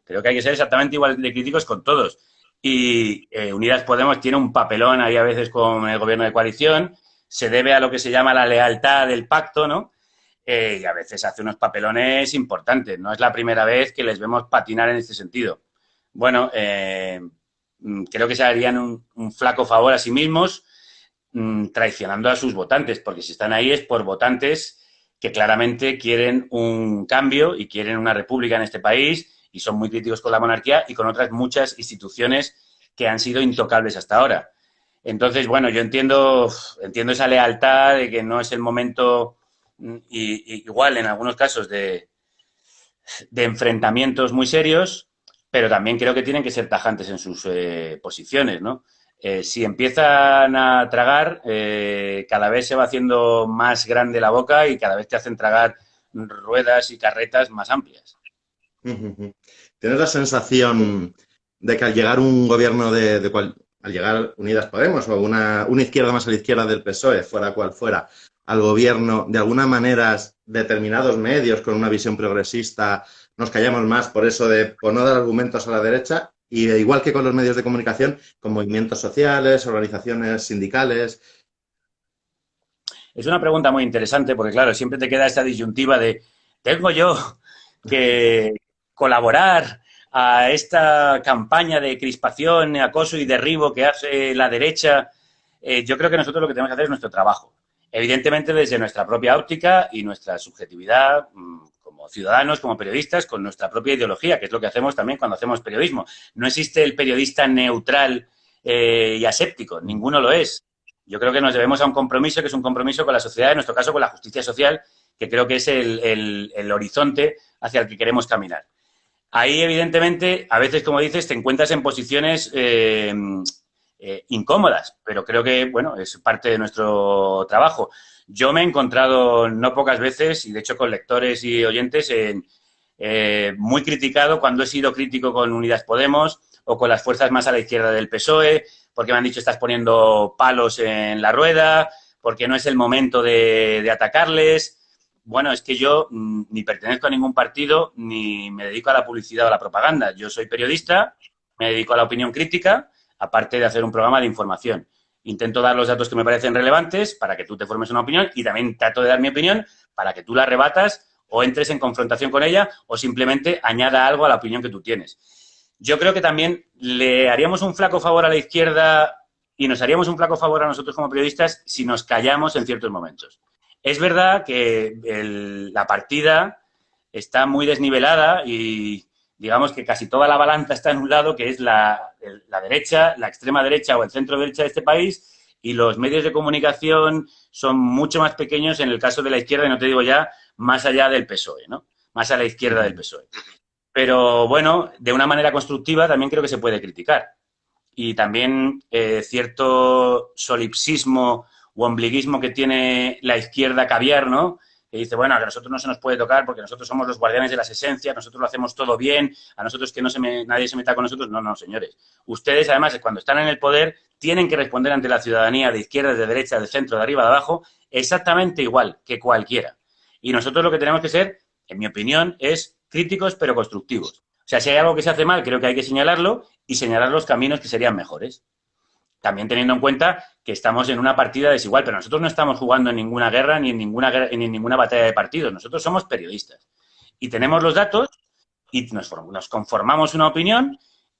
Creo que hay que ser exactamente igual de críticos con todos. Y eh, Unidas Podemos tiene un papelón ahí a veces con el gobierno de coalición, se debe a lo que se llama la lealtad del pacto, ¿no? Eh, y a veces hace unos papelones importantes. No es la primera vez que les vemos patinar en este sentido. Bueno, eh, mm, creo que se harían un, flaco favor a sí mismos mm, traicionando a sus votantes, porque si están ahí es por votantes que claramente quieren un cambio y quieren una república en este país y son muy críticos con la monarquía y con otras muchas instituciones que han sido intocables hasta ahora. Entonces, bueno, yo entiendo, entiendo esa lealtad de que no es el momento, mm, igual en algunos casos, de, de, enfrentamientos muy serios, pero también creo que tienen que ser tajantes en sus eh, posiciones, ¿no? Eh, si empiezan a tragar, eh, cada vez se va haciendo más grande la boca y cada vez te hacen tragar ruedas y carretas más amplias. ¿Tienes la sensación de que al llegar un gobierno de, cual, al llegar Unidas Podemos o una, una, izquierda más a la izquierda del PSOE, fuera cual fuera, al gobierno, de alguna manera determinados medios con una visión progresista nos callamos más por eso de por no dar argumentos a la derecha y igual que con los medios de comunicación, con movimientos sociales, organizaciones sindicales. Es una pregunta muy interesante porque, claro, siempre te queda esta disyuntiva de tengo yo que, colaborar a esta campaña de crispación, acoso y derribo que hace la derecha, eh, yo creo que nosotros lo que tenemos que hacer es nuestro trabajo. Evidentemente desde nuestra propia óptica y nuestra subjetividad mm, como ciudadanos, como periodistas, con nuestra propia ideología, que es lo que hacemos también cuando hacemos periodismo. No existe el periodista neutral eh, y aséptico, ninguno lo es. Yo creo que nos debemos a un compromiso, que es un compromiso con la sociedad, en nuestro caso con la justicia social, que creo que es el horizonte hacia el que queremos caminar. Ahí, evidentemente, a veces, como dices, te encuentras en posiciones eh, eh, incómodas, pero creo que, bueno, es parte de nuestro trabajo. Yo me he encontrado no pocas veces, y de hecho con lectores y oyentes, en, eh, muy criticado cuando he sido crítico con Unidas Podemos o con las fuerzas más a la izquierda del PSOE, porque me han dicho estás poniendo palos en la rueda, porque no es el momento de, de atacarles bueno, es que yo mm, ni pertenezco a ningún partido ni me dedico a la publicidad o a la propaganda. Yo soy periodista, me dedico a la opinión crítica, aparte de hacer un programa de información. Intento dar los datos que me parecen relevantes para que tú te formes una opinión y también trato de dar mi opinión para que tú la rebatas o entres en confrontación con ella o simplemente añada algo a la opinión que tú tienes. Yo creo que también le haríamos un flaco favor a la izquierda y nos haríamos un flaco favor a nosotros como periodistas si nos callamos en ciertos momentos. Es verdad que la partida está muy desnivelada y digamos que casi toda la balanza está en un lado, que es la, derecha, la extrema derecha o el centro derecha de este país, y los medios de comunicación son mucho más pequeños en el caso de la izquierda, y no te digo ya más allá del PSOE, ¿no? Más a la izquierda del PSOE. Pero bueno, de una manera constructiva también creo que se puede criticar. Y también eh, cierto solipsismo o ombliguismo que tiene la izquierda caviar, ¿no? Que dice, bueno, a nosotros no se nos puede tocar porque nosotros somos los guardianes de las esencias, nosotros lo hacemos todo bien, a nosotros que no se nadie se meta con nosotros. No, no, señores. Ustedes, además, cuando están en el poder, tienen que responder ante la ciudadanía de izquierda, de derecha, de centro, de arriba, de abajo, exactamente igual que cualquiera. Y nosotros lo que tenemos que ser, en mi opinión, es críticos pero constructivos. O sea, si hay algo que se hace mal, creo que hay que señalarlo y señalar los caminos que serían mejores. También teniendo en cuenta que estamos en una partida desigual, pero nosotros no estamos jugando en ninguna guerra ni en ninguna, ni en ninguna batalla de partidos. Nosotros somos periodistas y tenemos los datos y nos, conformamos una opinión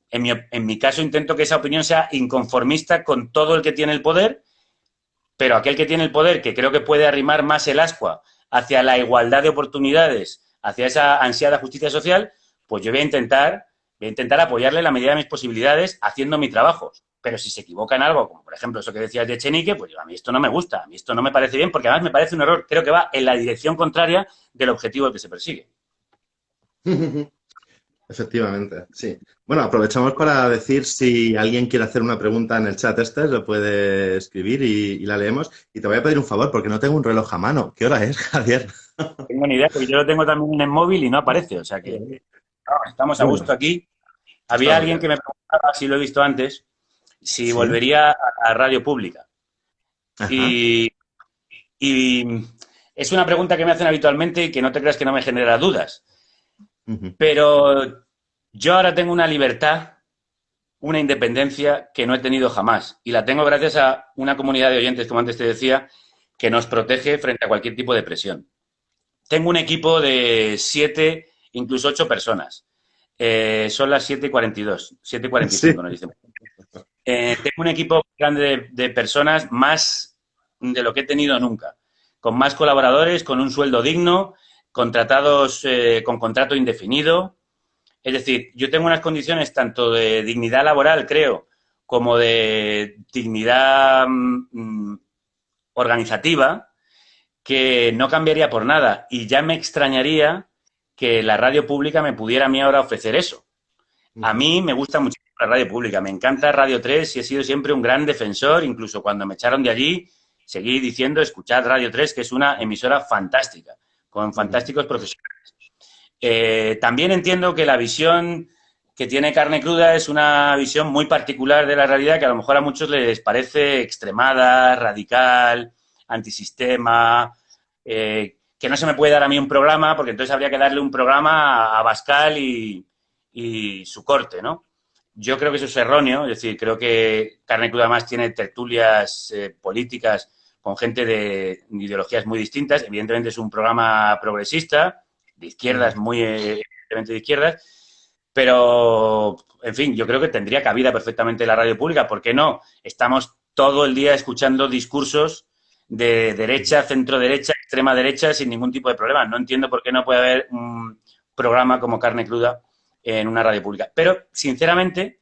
En mi, en caso intento que esa opinión sea inconformista con todo el que tiene el poder, pero aquel que tiene el poder, que creo que puede arrimar más el ascua hacia la igualdad de oportunidades, hacia esa ansiada justicia social, pues yo voy a intentar, voy a intentar apoyarle la medida de mis posibilidades haciendo mi trabajo. Pero si se equivoca en algo, como por ejemplo eso que decías de Chenique, pues a mí esto no me gusta, a mí esto no me parece bien, porque además me parece un error, creo que va en la dirección contraria del objetivo que se persigue. Efectivamente, sí. Bueno, aprovechamos para decir si alguien quiere hacer una pregunta en el chat este, lo puede escribir y, la leemos. Y te voy a pedir un favor, porque no tengo un reloj a mano. ¿Qué hora es, Javier? Tengo ni idea, porque yo lo tengo también en el móvil y no aparece. O sea que estamos a gusto aquí. Había alguien que me preguntaba, si lo he visto antes, si volvería a, radio pública. Y, y es una pregunta que me hacen habitualmente y que no te creas que no me genera dudas. Pero yo ahora tengo una libertad, una independencia que no he tenido jamás. Y la tengo gracias a una comunidad de oyentes, como antes te decía, que nos protege frente a cualquier tipo de presión. Tengo un equipo de siete, incluso ocho personas. Eh, son las 7 y 42, 7 y 45 nos dicen. Eh, tengo un equipo grande de, personas, más de lo que he tenido nunca, con más colaboradores, con un sueldo digno, contratados eh, con contrato indefinido. Es decir, yo tengo unas condiciones tanto de dignidad laboral, creo, como de dignidad mm, organizativa, que no cambiaría por nada. Y ya me extrañaría que la radio pública me pudiera a mí ahora ofrecer eso. A mí me gusta mucho la radio pública, me encanta Radio 3 y he sido siempre un gran defensor, incluso cuando me echaron de allí, seguí diciendo, escuchad Radio 3, que es una emisora fantástica, con fantásticos profesionales. Eh, también entiendo que la visión que tiene Carne Cruda es una visión muy particular de la realidad que a lo mejor a muchos les parece extremada, radical, antisistema, eh, que no se me puede dar a mí un programa, porque entonces habría que darle un programa a, Bascal y, su corte, ¿no? Yo creo que eso es erróneo, es decir, creo que Carne Cruda más tiene tertulias eh, políticas con gente de ideologías muy distintas. Evidentemente es un programa progresista, de izquierdas, muy evidentemente de izquierdas, pero, en fin, yo creo que tendría cabida perfectamente la radio pública. ¿Por qué no? Estamos todo el día escuchando discursos de derecha, centro derecha, extrema derecha, sin ningún tipo de problema. No entiendo por qué no puede haber un programa como Carne Cruda en una radio pública. Pero, sinceramente,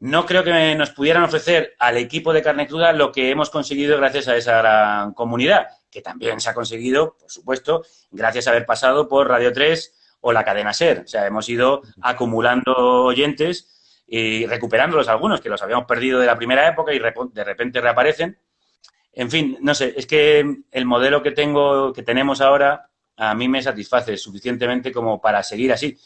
no creo que nos pudieran ofrecer al equipo de Carne Cruda lo que hemos conseguido gracias a esa gran comunidad, que también se ha conseguido, por supuesto, gracias a haber pasado por Radio 3 o la cadena SER. O sea, hemos ido acumulando oyentes y recuperándolos algunos, que los habíamos perdido de la primera época y de repente reaparecen. En fin, no sé, es que el modelo que tengo, que tenemos ahora, a mí me satisface suficientemente como para seguir así.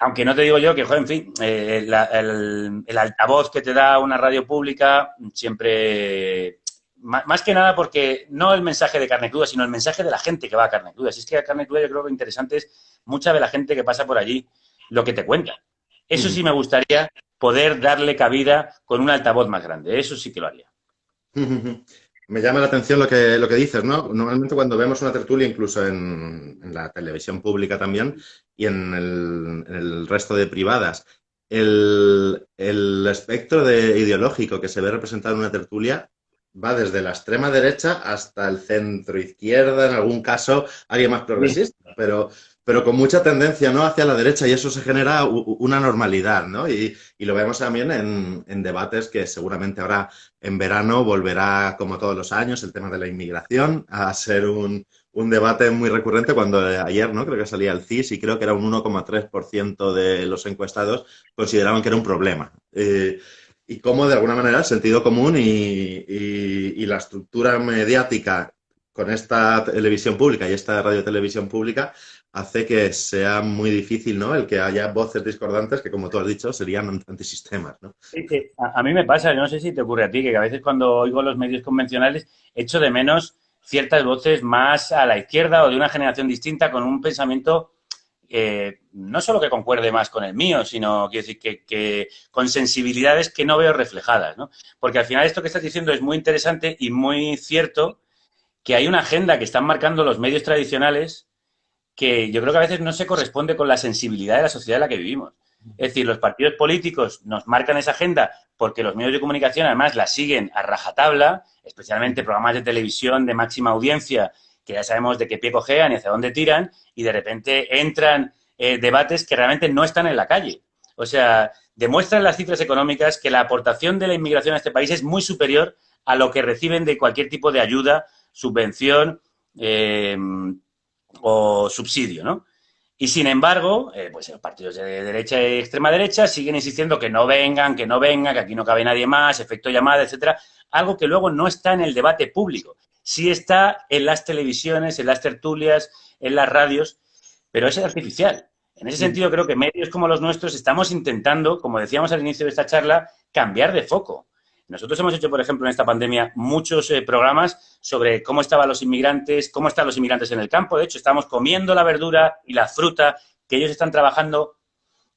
Aunque no te digo yo que, joder, en fin, eh, el, altavoz que te da una radio pública siempre, más, que nada porque no el mensaje de carne cruda, sino el mensaje de la gente que va a carne cruda. Si es que a carne cruda yo creo que interesante es mucha de la gente que pasa por allí lo que te cuenta. Eso sí me gustaría poder darle cabida con un altavoz más grande. Eso sí que lo haría. Me llama la atención lo que, lo que dices, ¿no? Normalmente cuando vemos una tertulia, incluso en, la televisión pública también y en el, resto de privadas, el, espectro de ideológico que se ve representado en una tertulia va desde la extrema derecha hasta el centro izquierda, en algún caso alguien más progresista, pero pero con mucha tendencia ¿no? hacia la derecha y eso se genera una normalidad, ¿no? Y, lo vemos también en, debates que seguramente ahora en verano volverá, como todos los años, el tema de la inmigración a ser un, debate muy recurrente cuando ayer, ¿no? Creo que salía el CIS y creo que era un 1,3% de los encuestados consideraban que era un problema. Eh, y cómo, de alguna manera, el sentido común y la estructura mediática con esta televisión pública y esta radiotelevisión pública hace que sea muy difícil, ¿no? El que haya voces discordantes que, como tú has dicho, serían antisistemas, ¿no? Sí, a, mí me pasa, yo no sé si te ocurre a ti, que a veces cuando oigo los medios convencionales echo de menos ciertas voces más a la izquierda o de una generación distinta con un pensamiento eh, no solo que concuerde más con el mío, sino quiero decir que, que, con sensibilidades que no veo reflejadas, ¿no? Porque al final esto que estás diciendo es muy interesante y muy cierto que hay una agenda que están marcando los medios tradicionales que yo creo que a veces no se corresponde con la sensibilidad de la sociedad en la que vivimos. Es decir, los partidos políticos nos marcan esa agenda porque los medios de comunicación además la siguen a rajatabla, especialmente programas de televisión de máxima audiencia que ya sabemos de qué pie cojean y hacia dónde tiran, y de repente entran eh, debates que realmente no están en la calle. O sea, demuestran las cifras económicas que la aportación de la inmigración a este país es muy superior a lo que reciben de cualquier tipo de ayuda, subvención eh, o subsidio, ¿no? Y sin embargo, eh, pues los partidos de derecha y extrema derecha siguen insistiendo que no vengan, que no vengan, que aquí no cabe nadie más, efecto llamada, etcétera, algo que luego no está en el debate público sí está en las televisiones, en las tertulias, en las radios, pero es artificial. En ese sentido, creo que medios como los nuestros estamos intentando, como decíamos al inicio de esta charla, cambiar de foco. Nosotros hemos hecho, por ejemplo, en esta pandemia muchos eh, programas sobre cómo estaban los inmigrantes, cómo están los inmigrantes en el campo. De hecho, estamos comiendo la verdura y la fruta que ellos están trabajando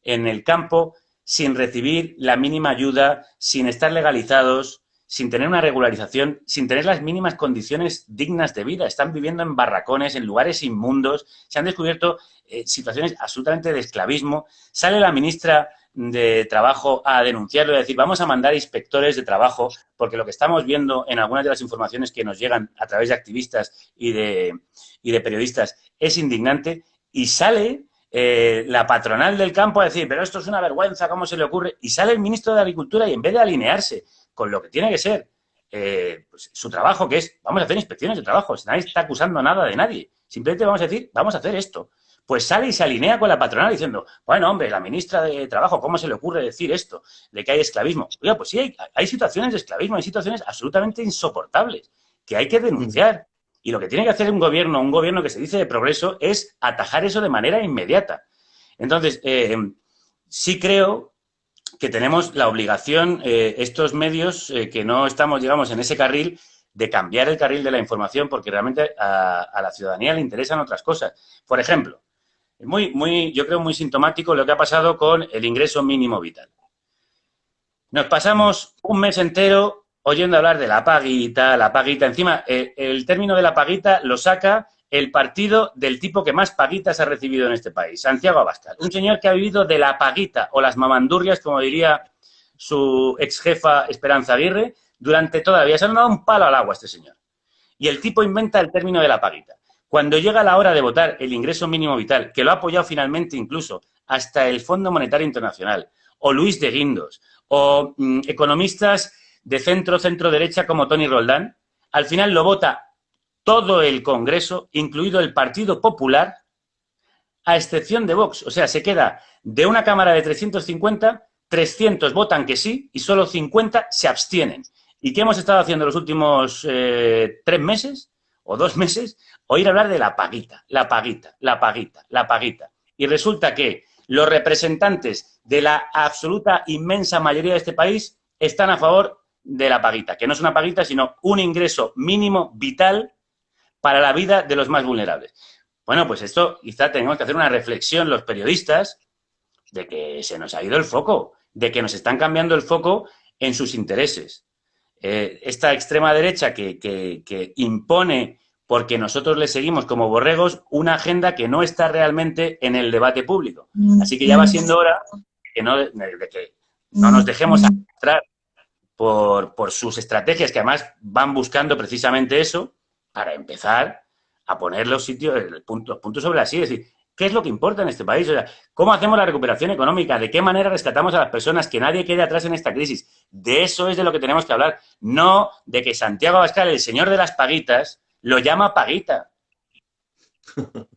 en el campo sin recibir la mínima ayuda, sin estar legalizados, sin tener una regularización, sin tener las mínimas condiciones dignas de vida. Están viviendo en barracones, en lugares inmundos, se han descubierto eh, situaciones absolutamente de esclavismo. Sale la ministra de Trabajo a denunciarlo a decir, vamos a mandar inspectores de trabajo, porque lo que estamos viendo en algunas de las informaciones que nos llegan a través de activistas y de, y de periodistas es indignante. Y sale eh, la patronal del campo a decir, pero esto es una vergüenza, ¿cómo se le ocurre? Y sale el ministro de Agricultura y en vez de alinearse con lo que tiene que ser eh, pues, su trabajo, que es, vamos a hacer inspecciones de trabajo, nadie está acusando nada de nadie, simplemente vamos a decir, vamos a hacer esto. Pues sale y se alinea con la patronal diciendo, bueno, hombre, la ministra de Trabajo, ¿cómo se le ocurre decir esto? De que hay esclavismo. Oiga, pues sí, hay, hay situaciones de esclavismo, hay situaciones absolutamente insoportables que hay que denunciar. Y lo que tiene que hacer un gobierno, un gobierno que se dice de progreso, es atajar eso de manera inmediata. Entonces, eh, sí creo que tenemos la obligación, eh, estos medios, eh, que no estamos, digamos, en ese carril, de cambiar el carril de la información porque realmente a, la ciudadanía le interesan otras cosas. Por ejemplo, muy, muy, yo creo muy sintomático lo que ha pasado con el ingreso mínimo vital. Nos pasamos un mes entero oyendo hablar de la paguita, la paguita. Encima, el, término de la paguita lo saca el partido del tipo que más paguitas ha recibido en este país, Santiago Abascal. Un señor que ha vivido de la paguita o las mamandurrias, como diría su ex jefa Esperanza Aguirre, durante todavía. Se han dado un palo al agua este señor. Y el tipo inventa el término de la paguita. Cuando llega la hora de votar el ingreso mínimo vital, que lo ha apoyado finalmente incluso hasta el Fondo Monetario Internacional, o Luis de Guindos, o mm, economistas de centro, centro-derecha como Tony Roldán, al final lo vota todo el Congreso, incluido el Partido Popular, a excepción de Vox. O sea, se queda de una Cámara de 350, 300 votan que sí y solo 50 se abstienen. ¿Y qué hemos estado haciendo los últimos eh, tres meses o dos meses? Oír hablar de la paguita, la paguita, la paguita, la paguita. Y resulta que los representantes de la absoluta inmensa mayoría de este país están a favor de la paguita, que no es una paguita, sino un ingreso mínimo vital para la vida de los más vulnerables. Bueno, pues esto quizá tenemos que hacer una reflexión los periodistas de que se nos ha ido el foco, de que nos están cambiando el foco en sus intereses. Eh, esta extrema derecha que, que, impone, porque nosotros le seguimos como borregos, una agenda que no está realmente en el debate público. Así que ya va siendo hora que no, de que no nos dejemos arrastrar por, por sus estrategias, que además van buscando precisamente eso, para empezar a poner los sitios, puntos sobre así, es decir, ¿qué es lo que importa en este país? O sea, ¿cómo hacemos la recuperación económica? ¿De qué manera rescatamos a las personas? Que nadie quede atrás en esta crisis. De eso es de lo que tenemos que hablar, no de que Santiago Abascal, el señor de las paguitas, lo llama paguita.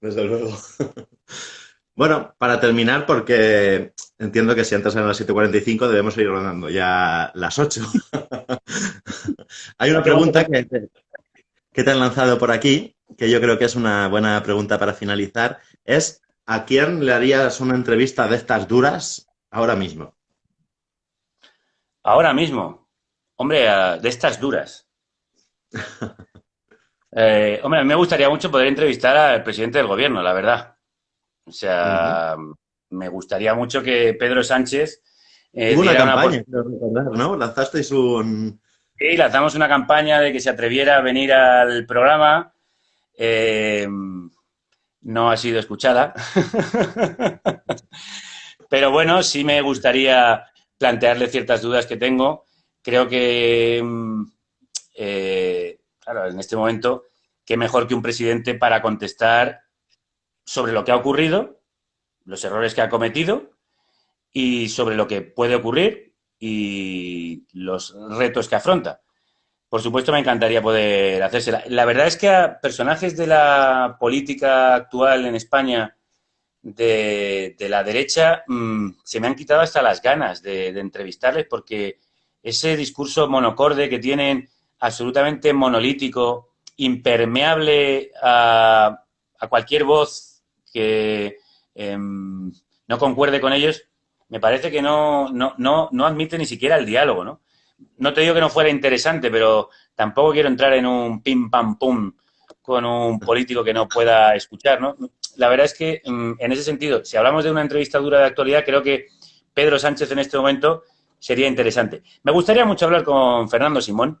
Desde luego. Bueno, para terminar, porque entiendo que si antes eran las 7.45 debemos ir rodando ya las 8. Hay una pregunta que, que te han lanzado por aquí, que yo creo que es una buena pregunta para finalizar, es ¿a quién le harías una entrevista de estas duras ahora mismo? Ahora mismo. Hombre, de estas duras. Eh, hombre, me gustaría mucho poder entrevistar al presidente del gobierno, la verdad. O sea, me gustaría mucho que Pedro Sánchez... Eh, una campaña, ¿no? Lanzasteis un, Sí, lanzamos una campaña de que se atreviera a venir al programa. Eh, no ha sido escuchada. Pero bueno, sí me gustaría plantearle ciertas dudas que tengo. Creo que, mm, eh, claro, en este momento, qué mejor que un presidente para contestar sobre lo que ha ocurrido, los errores que ha cometido y sobre lo que puede ocurrir y los retos que afronta. Por supuesto, me encantaría poder hacérsela. La verdad es que a personajes de la política actual en España de, la derecha mm, se me han quitado hasta las ganas de, entrevistarles porque ese discurso monocorde que tienen, absolutamente monolítico, impermeable a, cualquier voz que em, no concuerde con ellos, me parece que no, no, no, no admite ni siquiera el diálogo, ¿no? No te digo que no fuera interesante, pero tampoco quiero entrar en un pim pam pum con un político que no pueda escuchar, ¿no? la verdad es que mm, en ese sentido, si hablamos de una entrevista dura de actualidad, creo que Pedro Sánchez en este momento sería interesante. Me gustaría mucho hablar con Fernando Simón,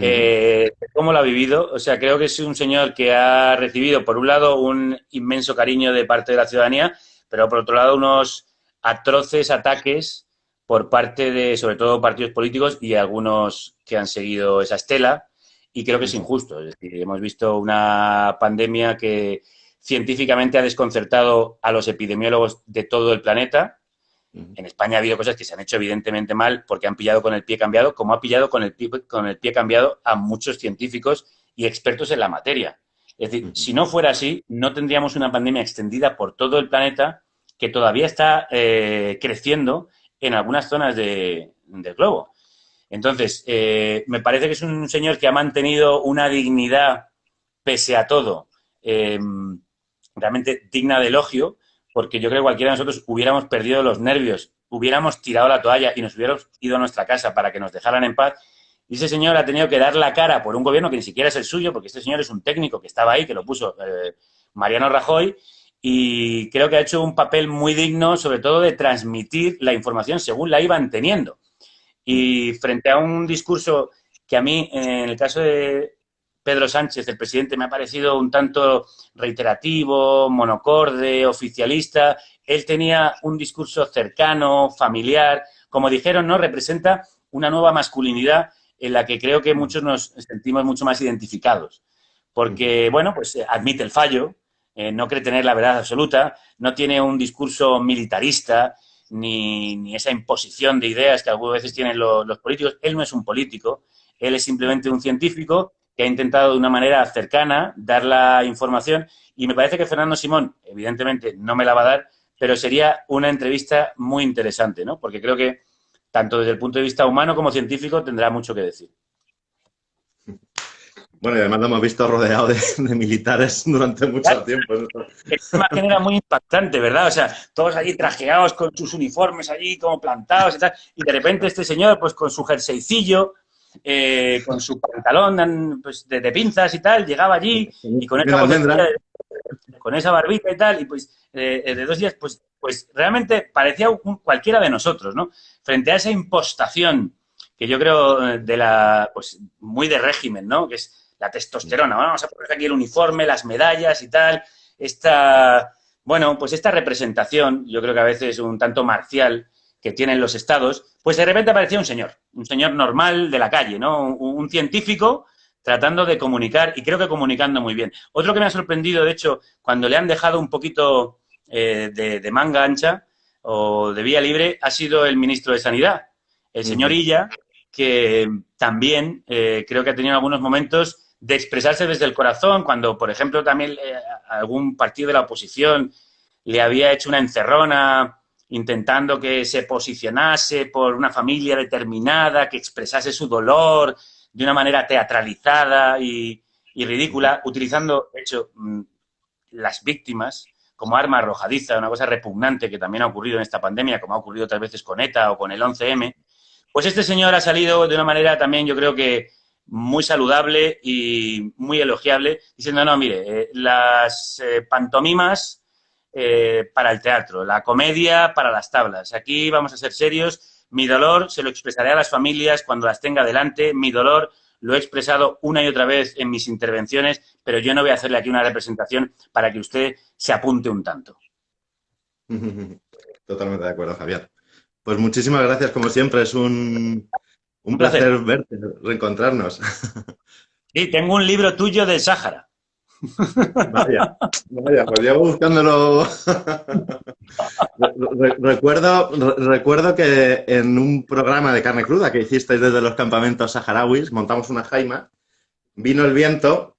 eh, cómo lo ha vivido. O sea, creo que es un señor que ha recibido, por un lado, un inmenso cariño de parte de la ciudadanía, pero por otro lado, unos atroces ataques por parte de, sobre todo, partidos políticos y algunos que han seguido esa estela. Y creo que es injusto. Es decir, hemos visto una pandemia que científicamente ha desconcertado a los epidemiólogos de todo el planeta. En España ha habido cosas que se han hecho evidentemente mal porque han pillado con el pie cambiado, como ha pillado con el pie, con el pie cambiado a muchos científicos y expertos en la materia. Es decir, si no fuera así, no tendríamos una pandemia extendida por todo el planeta que todavía está eh, creciendo en algunas zonas del globo. Entonces, eh, me parece que es un señor que ha mantenido una dignidad pese a todo. Em, realmente digna de elogio, porque yo creo que cualquiera de nosotros hubiéramos perdido los nervios, hubiéramos tirado la toalla y nos hubiéramos ido a nuestra casa para que nos dejaran en paz. Y ese señor ha tenido que dar la cara por un gobierno que ni siquiera es el suyo, porque este señor es un técnico que estaba ahí, que lo puso eh, Mariano Rajoy, y creo que ha hecho un papel muy digno, sobre todo de transmitir la información según la iban teniendo. Y frente a un discurso que a mí, en el caso de, Pedro Sánchez, el presidente, me ha parecido un tanto reiterativo, monocorde, oficialista. Él tenía un discurso cercano, familiar. Como dijeron, ¿no? Representa una nueva masculinidad en la que creo que muchos nos sentimos mucho más identificados. Porque, bueno, pues eh, admite el fallo, eh, no cree tener la verdad absoluta, no tiene un discurso militarista, ni, esa imposición de ideas que algunas veces tienen los políticos. Él no es un político, él es simplemente un científico que ha intentado de una manera cercana dar la información y me parece que Fernando Simón, evidentemente, no me la va a dar, pero sería una entrevista muy interesante, ¿no? Porque creo que tanto desde el punto de vista humano como científico tendrá mucho que decir. Bueno, y además lo hemos visto rodeado de, militares durante mucho tiempo. Es una imagen era muy impactante, ¿verdad? O sea, todos allí trajeados con sus uniformes allí como plantados y tal, y de repente este señor, pues con su jerseycillo, eh, con su pantalón pues, de, pinzas y tal, llegaba allí y con esa, con esa barbita y tal, y pues eh, de dos días, pues, pues realmente parecía cualquiera de nosotros, ¿no? Frente a esa impostación que yo creo eh, de la, pues muy de régimen, ¿no? Que es la testosterona. Vamos a poner aquí el uniforme, las medallas y tal. Esta, bueno, pues esta representación, yo creo que a veces un tanto marcial, que tienen los estados, pues de repente aparecía un señor, un señor normal de la calle, ¿no? Un, científico tratando de comunicar y creo que comunicando muy bien. Otro que me ha sorprendido, de hecho, cuando le han dejado un poquito eh, de, manga ancha o de vía libre, ha sido el ministro de Sanidad, el señor Illa, que también eh, creo que ha tenido algunos momentos de expresarse desde el corazón, cuando, por ejemplo, también eh, algún partido de la oposición le había hecho una encerrona intentando que se posicionase por una familia determinada, que expresase su dolor de una manera teatralizada y, ridícula, utilizando, de hecho, mm, las víctimas como arma arrojadiza, una cosa repugnante que también ha ocurrido en esta pandemia, como ha ocurrido otras veces con ETA o con el 11M, pues este señor ha salido de una manera también, yo creo que muy saludable y muy elogiable, diciendo, no, mire, eh, las eh, pantomimas eh, para el teatro, la comedia para las tablas. Aquí vamos a ser serios. Mi dolor se lo expresaré a las familias cuando las tenga delante. Mi dolor lo he expresado una y otra vez en mis intervenciones, pero yo no voy a hacerle aquí una representación para que usted se apunte un tanto. totalmente de acuerdo, Javier. Pues muchísimas gracias, como siempre, es un, un placer. verte, reencontrarnos. Sí, tengo un libro tuyo del Sáhara. Vaya, vaya, pues llevo buscándolo. recuerdo, recuerdo que en un programa de carne cruda que hicisteis desde los campamentos saharauis, montamos una jaima, vino el viento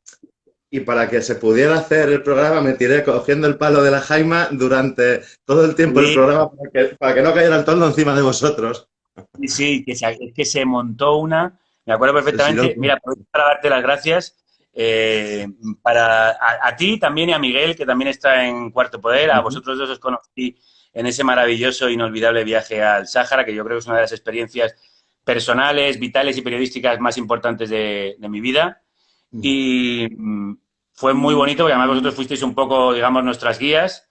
y para que se pudiera hacer el programa me tiré cogiendo el palo de la jaima durante todo el tiempo del programa para que, no cayera el toldo encima de vosotros. Sí, sí, que se, que se montó una, me acuerdo perfectamente, mira, para darte las gracias eh, para a, ti también y a Miguel, que también está en Cuarto Poder, a vosotros dos os conocí en ese maravilloso e inolvidable viaje al Sáhara, que yo creo que es una de las experiencias personales, vitales y periodísticas más importantes de, mi vida. Y mm, fue muy bonito, porque además vosotros fuisteis un poco, digamos, nuestras guías.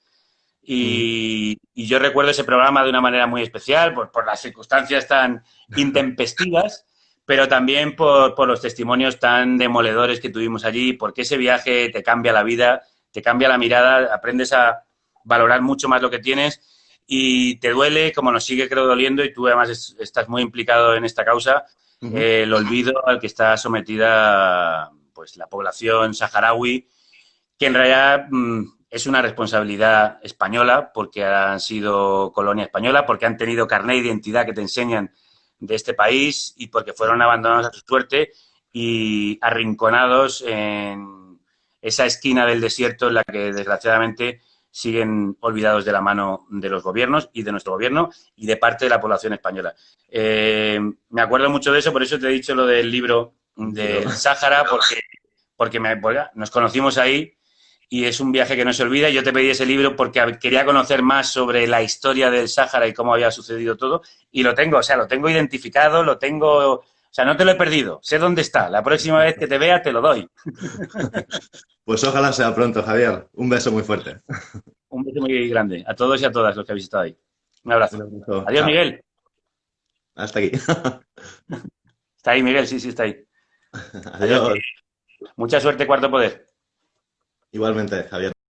Y, yo recuerdo ese programa de una manera muy especial, por, por las circunstancias tan intempestivas pero también por, los testimonios tan demoledores que tuvimos allí, porque ese viaje te cambia la vida, te cambia la mirada, aprendes a valorar mucho más lo que tienes y te duele, como nos sigue creo doliendo, y tú además estás muy implicado en esta causa, el olvido al que está sometida pues la población saharaui, que en realidad mm, es una responsabilidad española, porque han sido colonia española, porque han tenido carné de identidad que te enseñan de este país y porque fueron abandonados a su suerte y arrinconados en esa esquina del desierto en la que desgraciadamente siguen olvidados de la mano de los gobiernos y de nuestro gobierno y de parte de la población española. Eh, me acuerdo mucho de eso, por eso te he dicho lo del libro de Sáhara, porque, porque me, nos conocimos ahí y es un viaje que no se olvida. Yo te pedí ese libro porque quería conocer más sobre la historia del Sáhara y cómo había sucedido todo. Y lo tengo, o sea, lo tengo identificado, lo tengo... O sea, no te lo he perdido, sé dónde está. La próxima vez que te vea te lo doy. Pues ojalá sea pronto, Javier. Un beso muy fuerte. Un beso muy grande a todos y a todas los que habéis estado ahí. Un abrazo. Adiós, Miguel. Hasta aquí. Está ahí, Miguel, sí, sí, está ahí. Adiós. Mucha suerte, Cuarto Poder. Igualmente, Javier.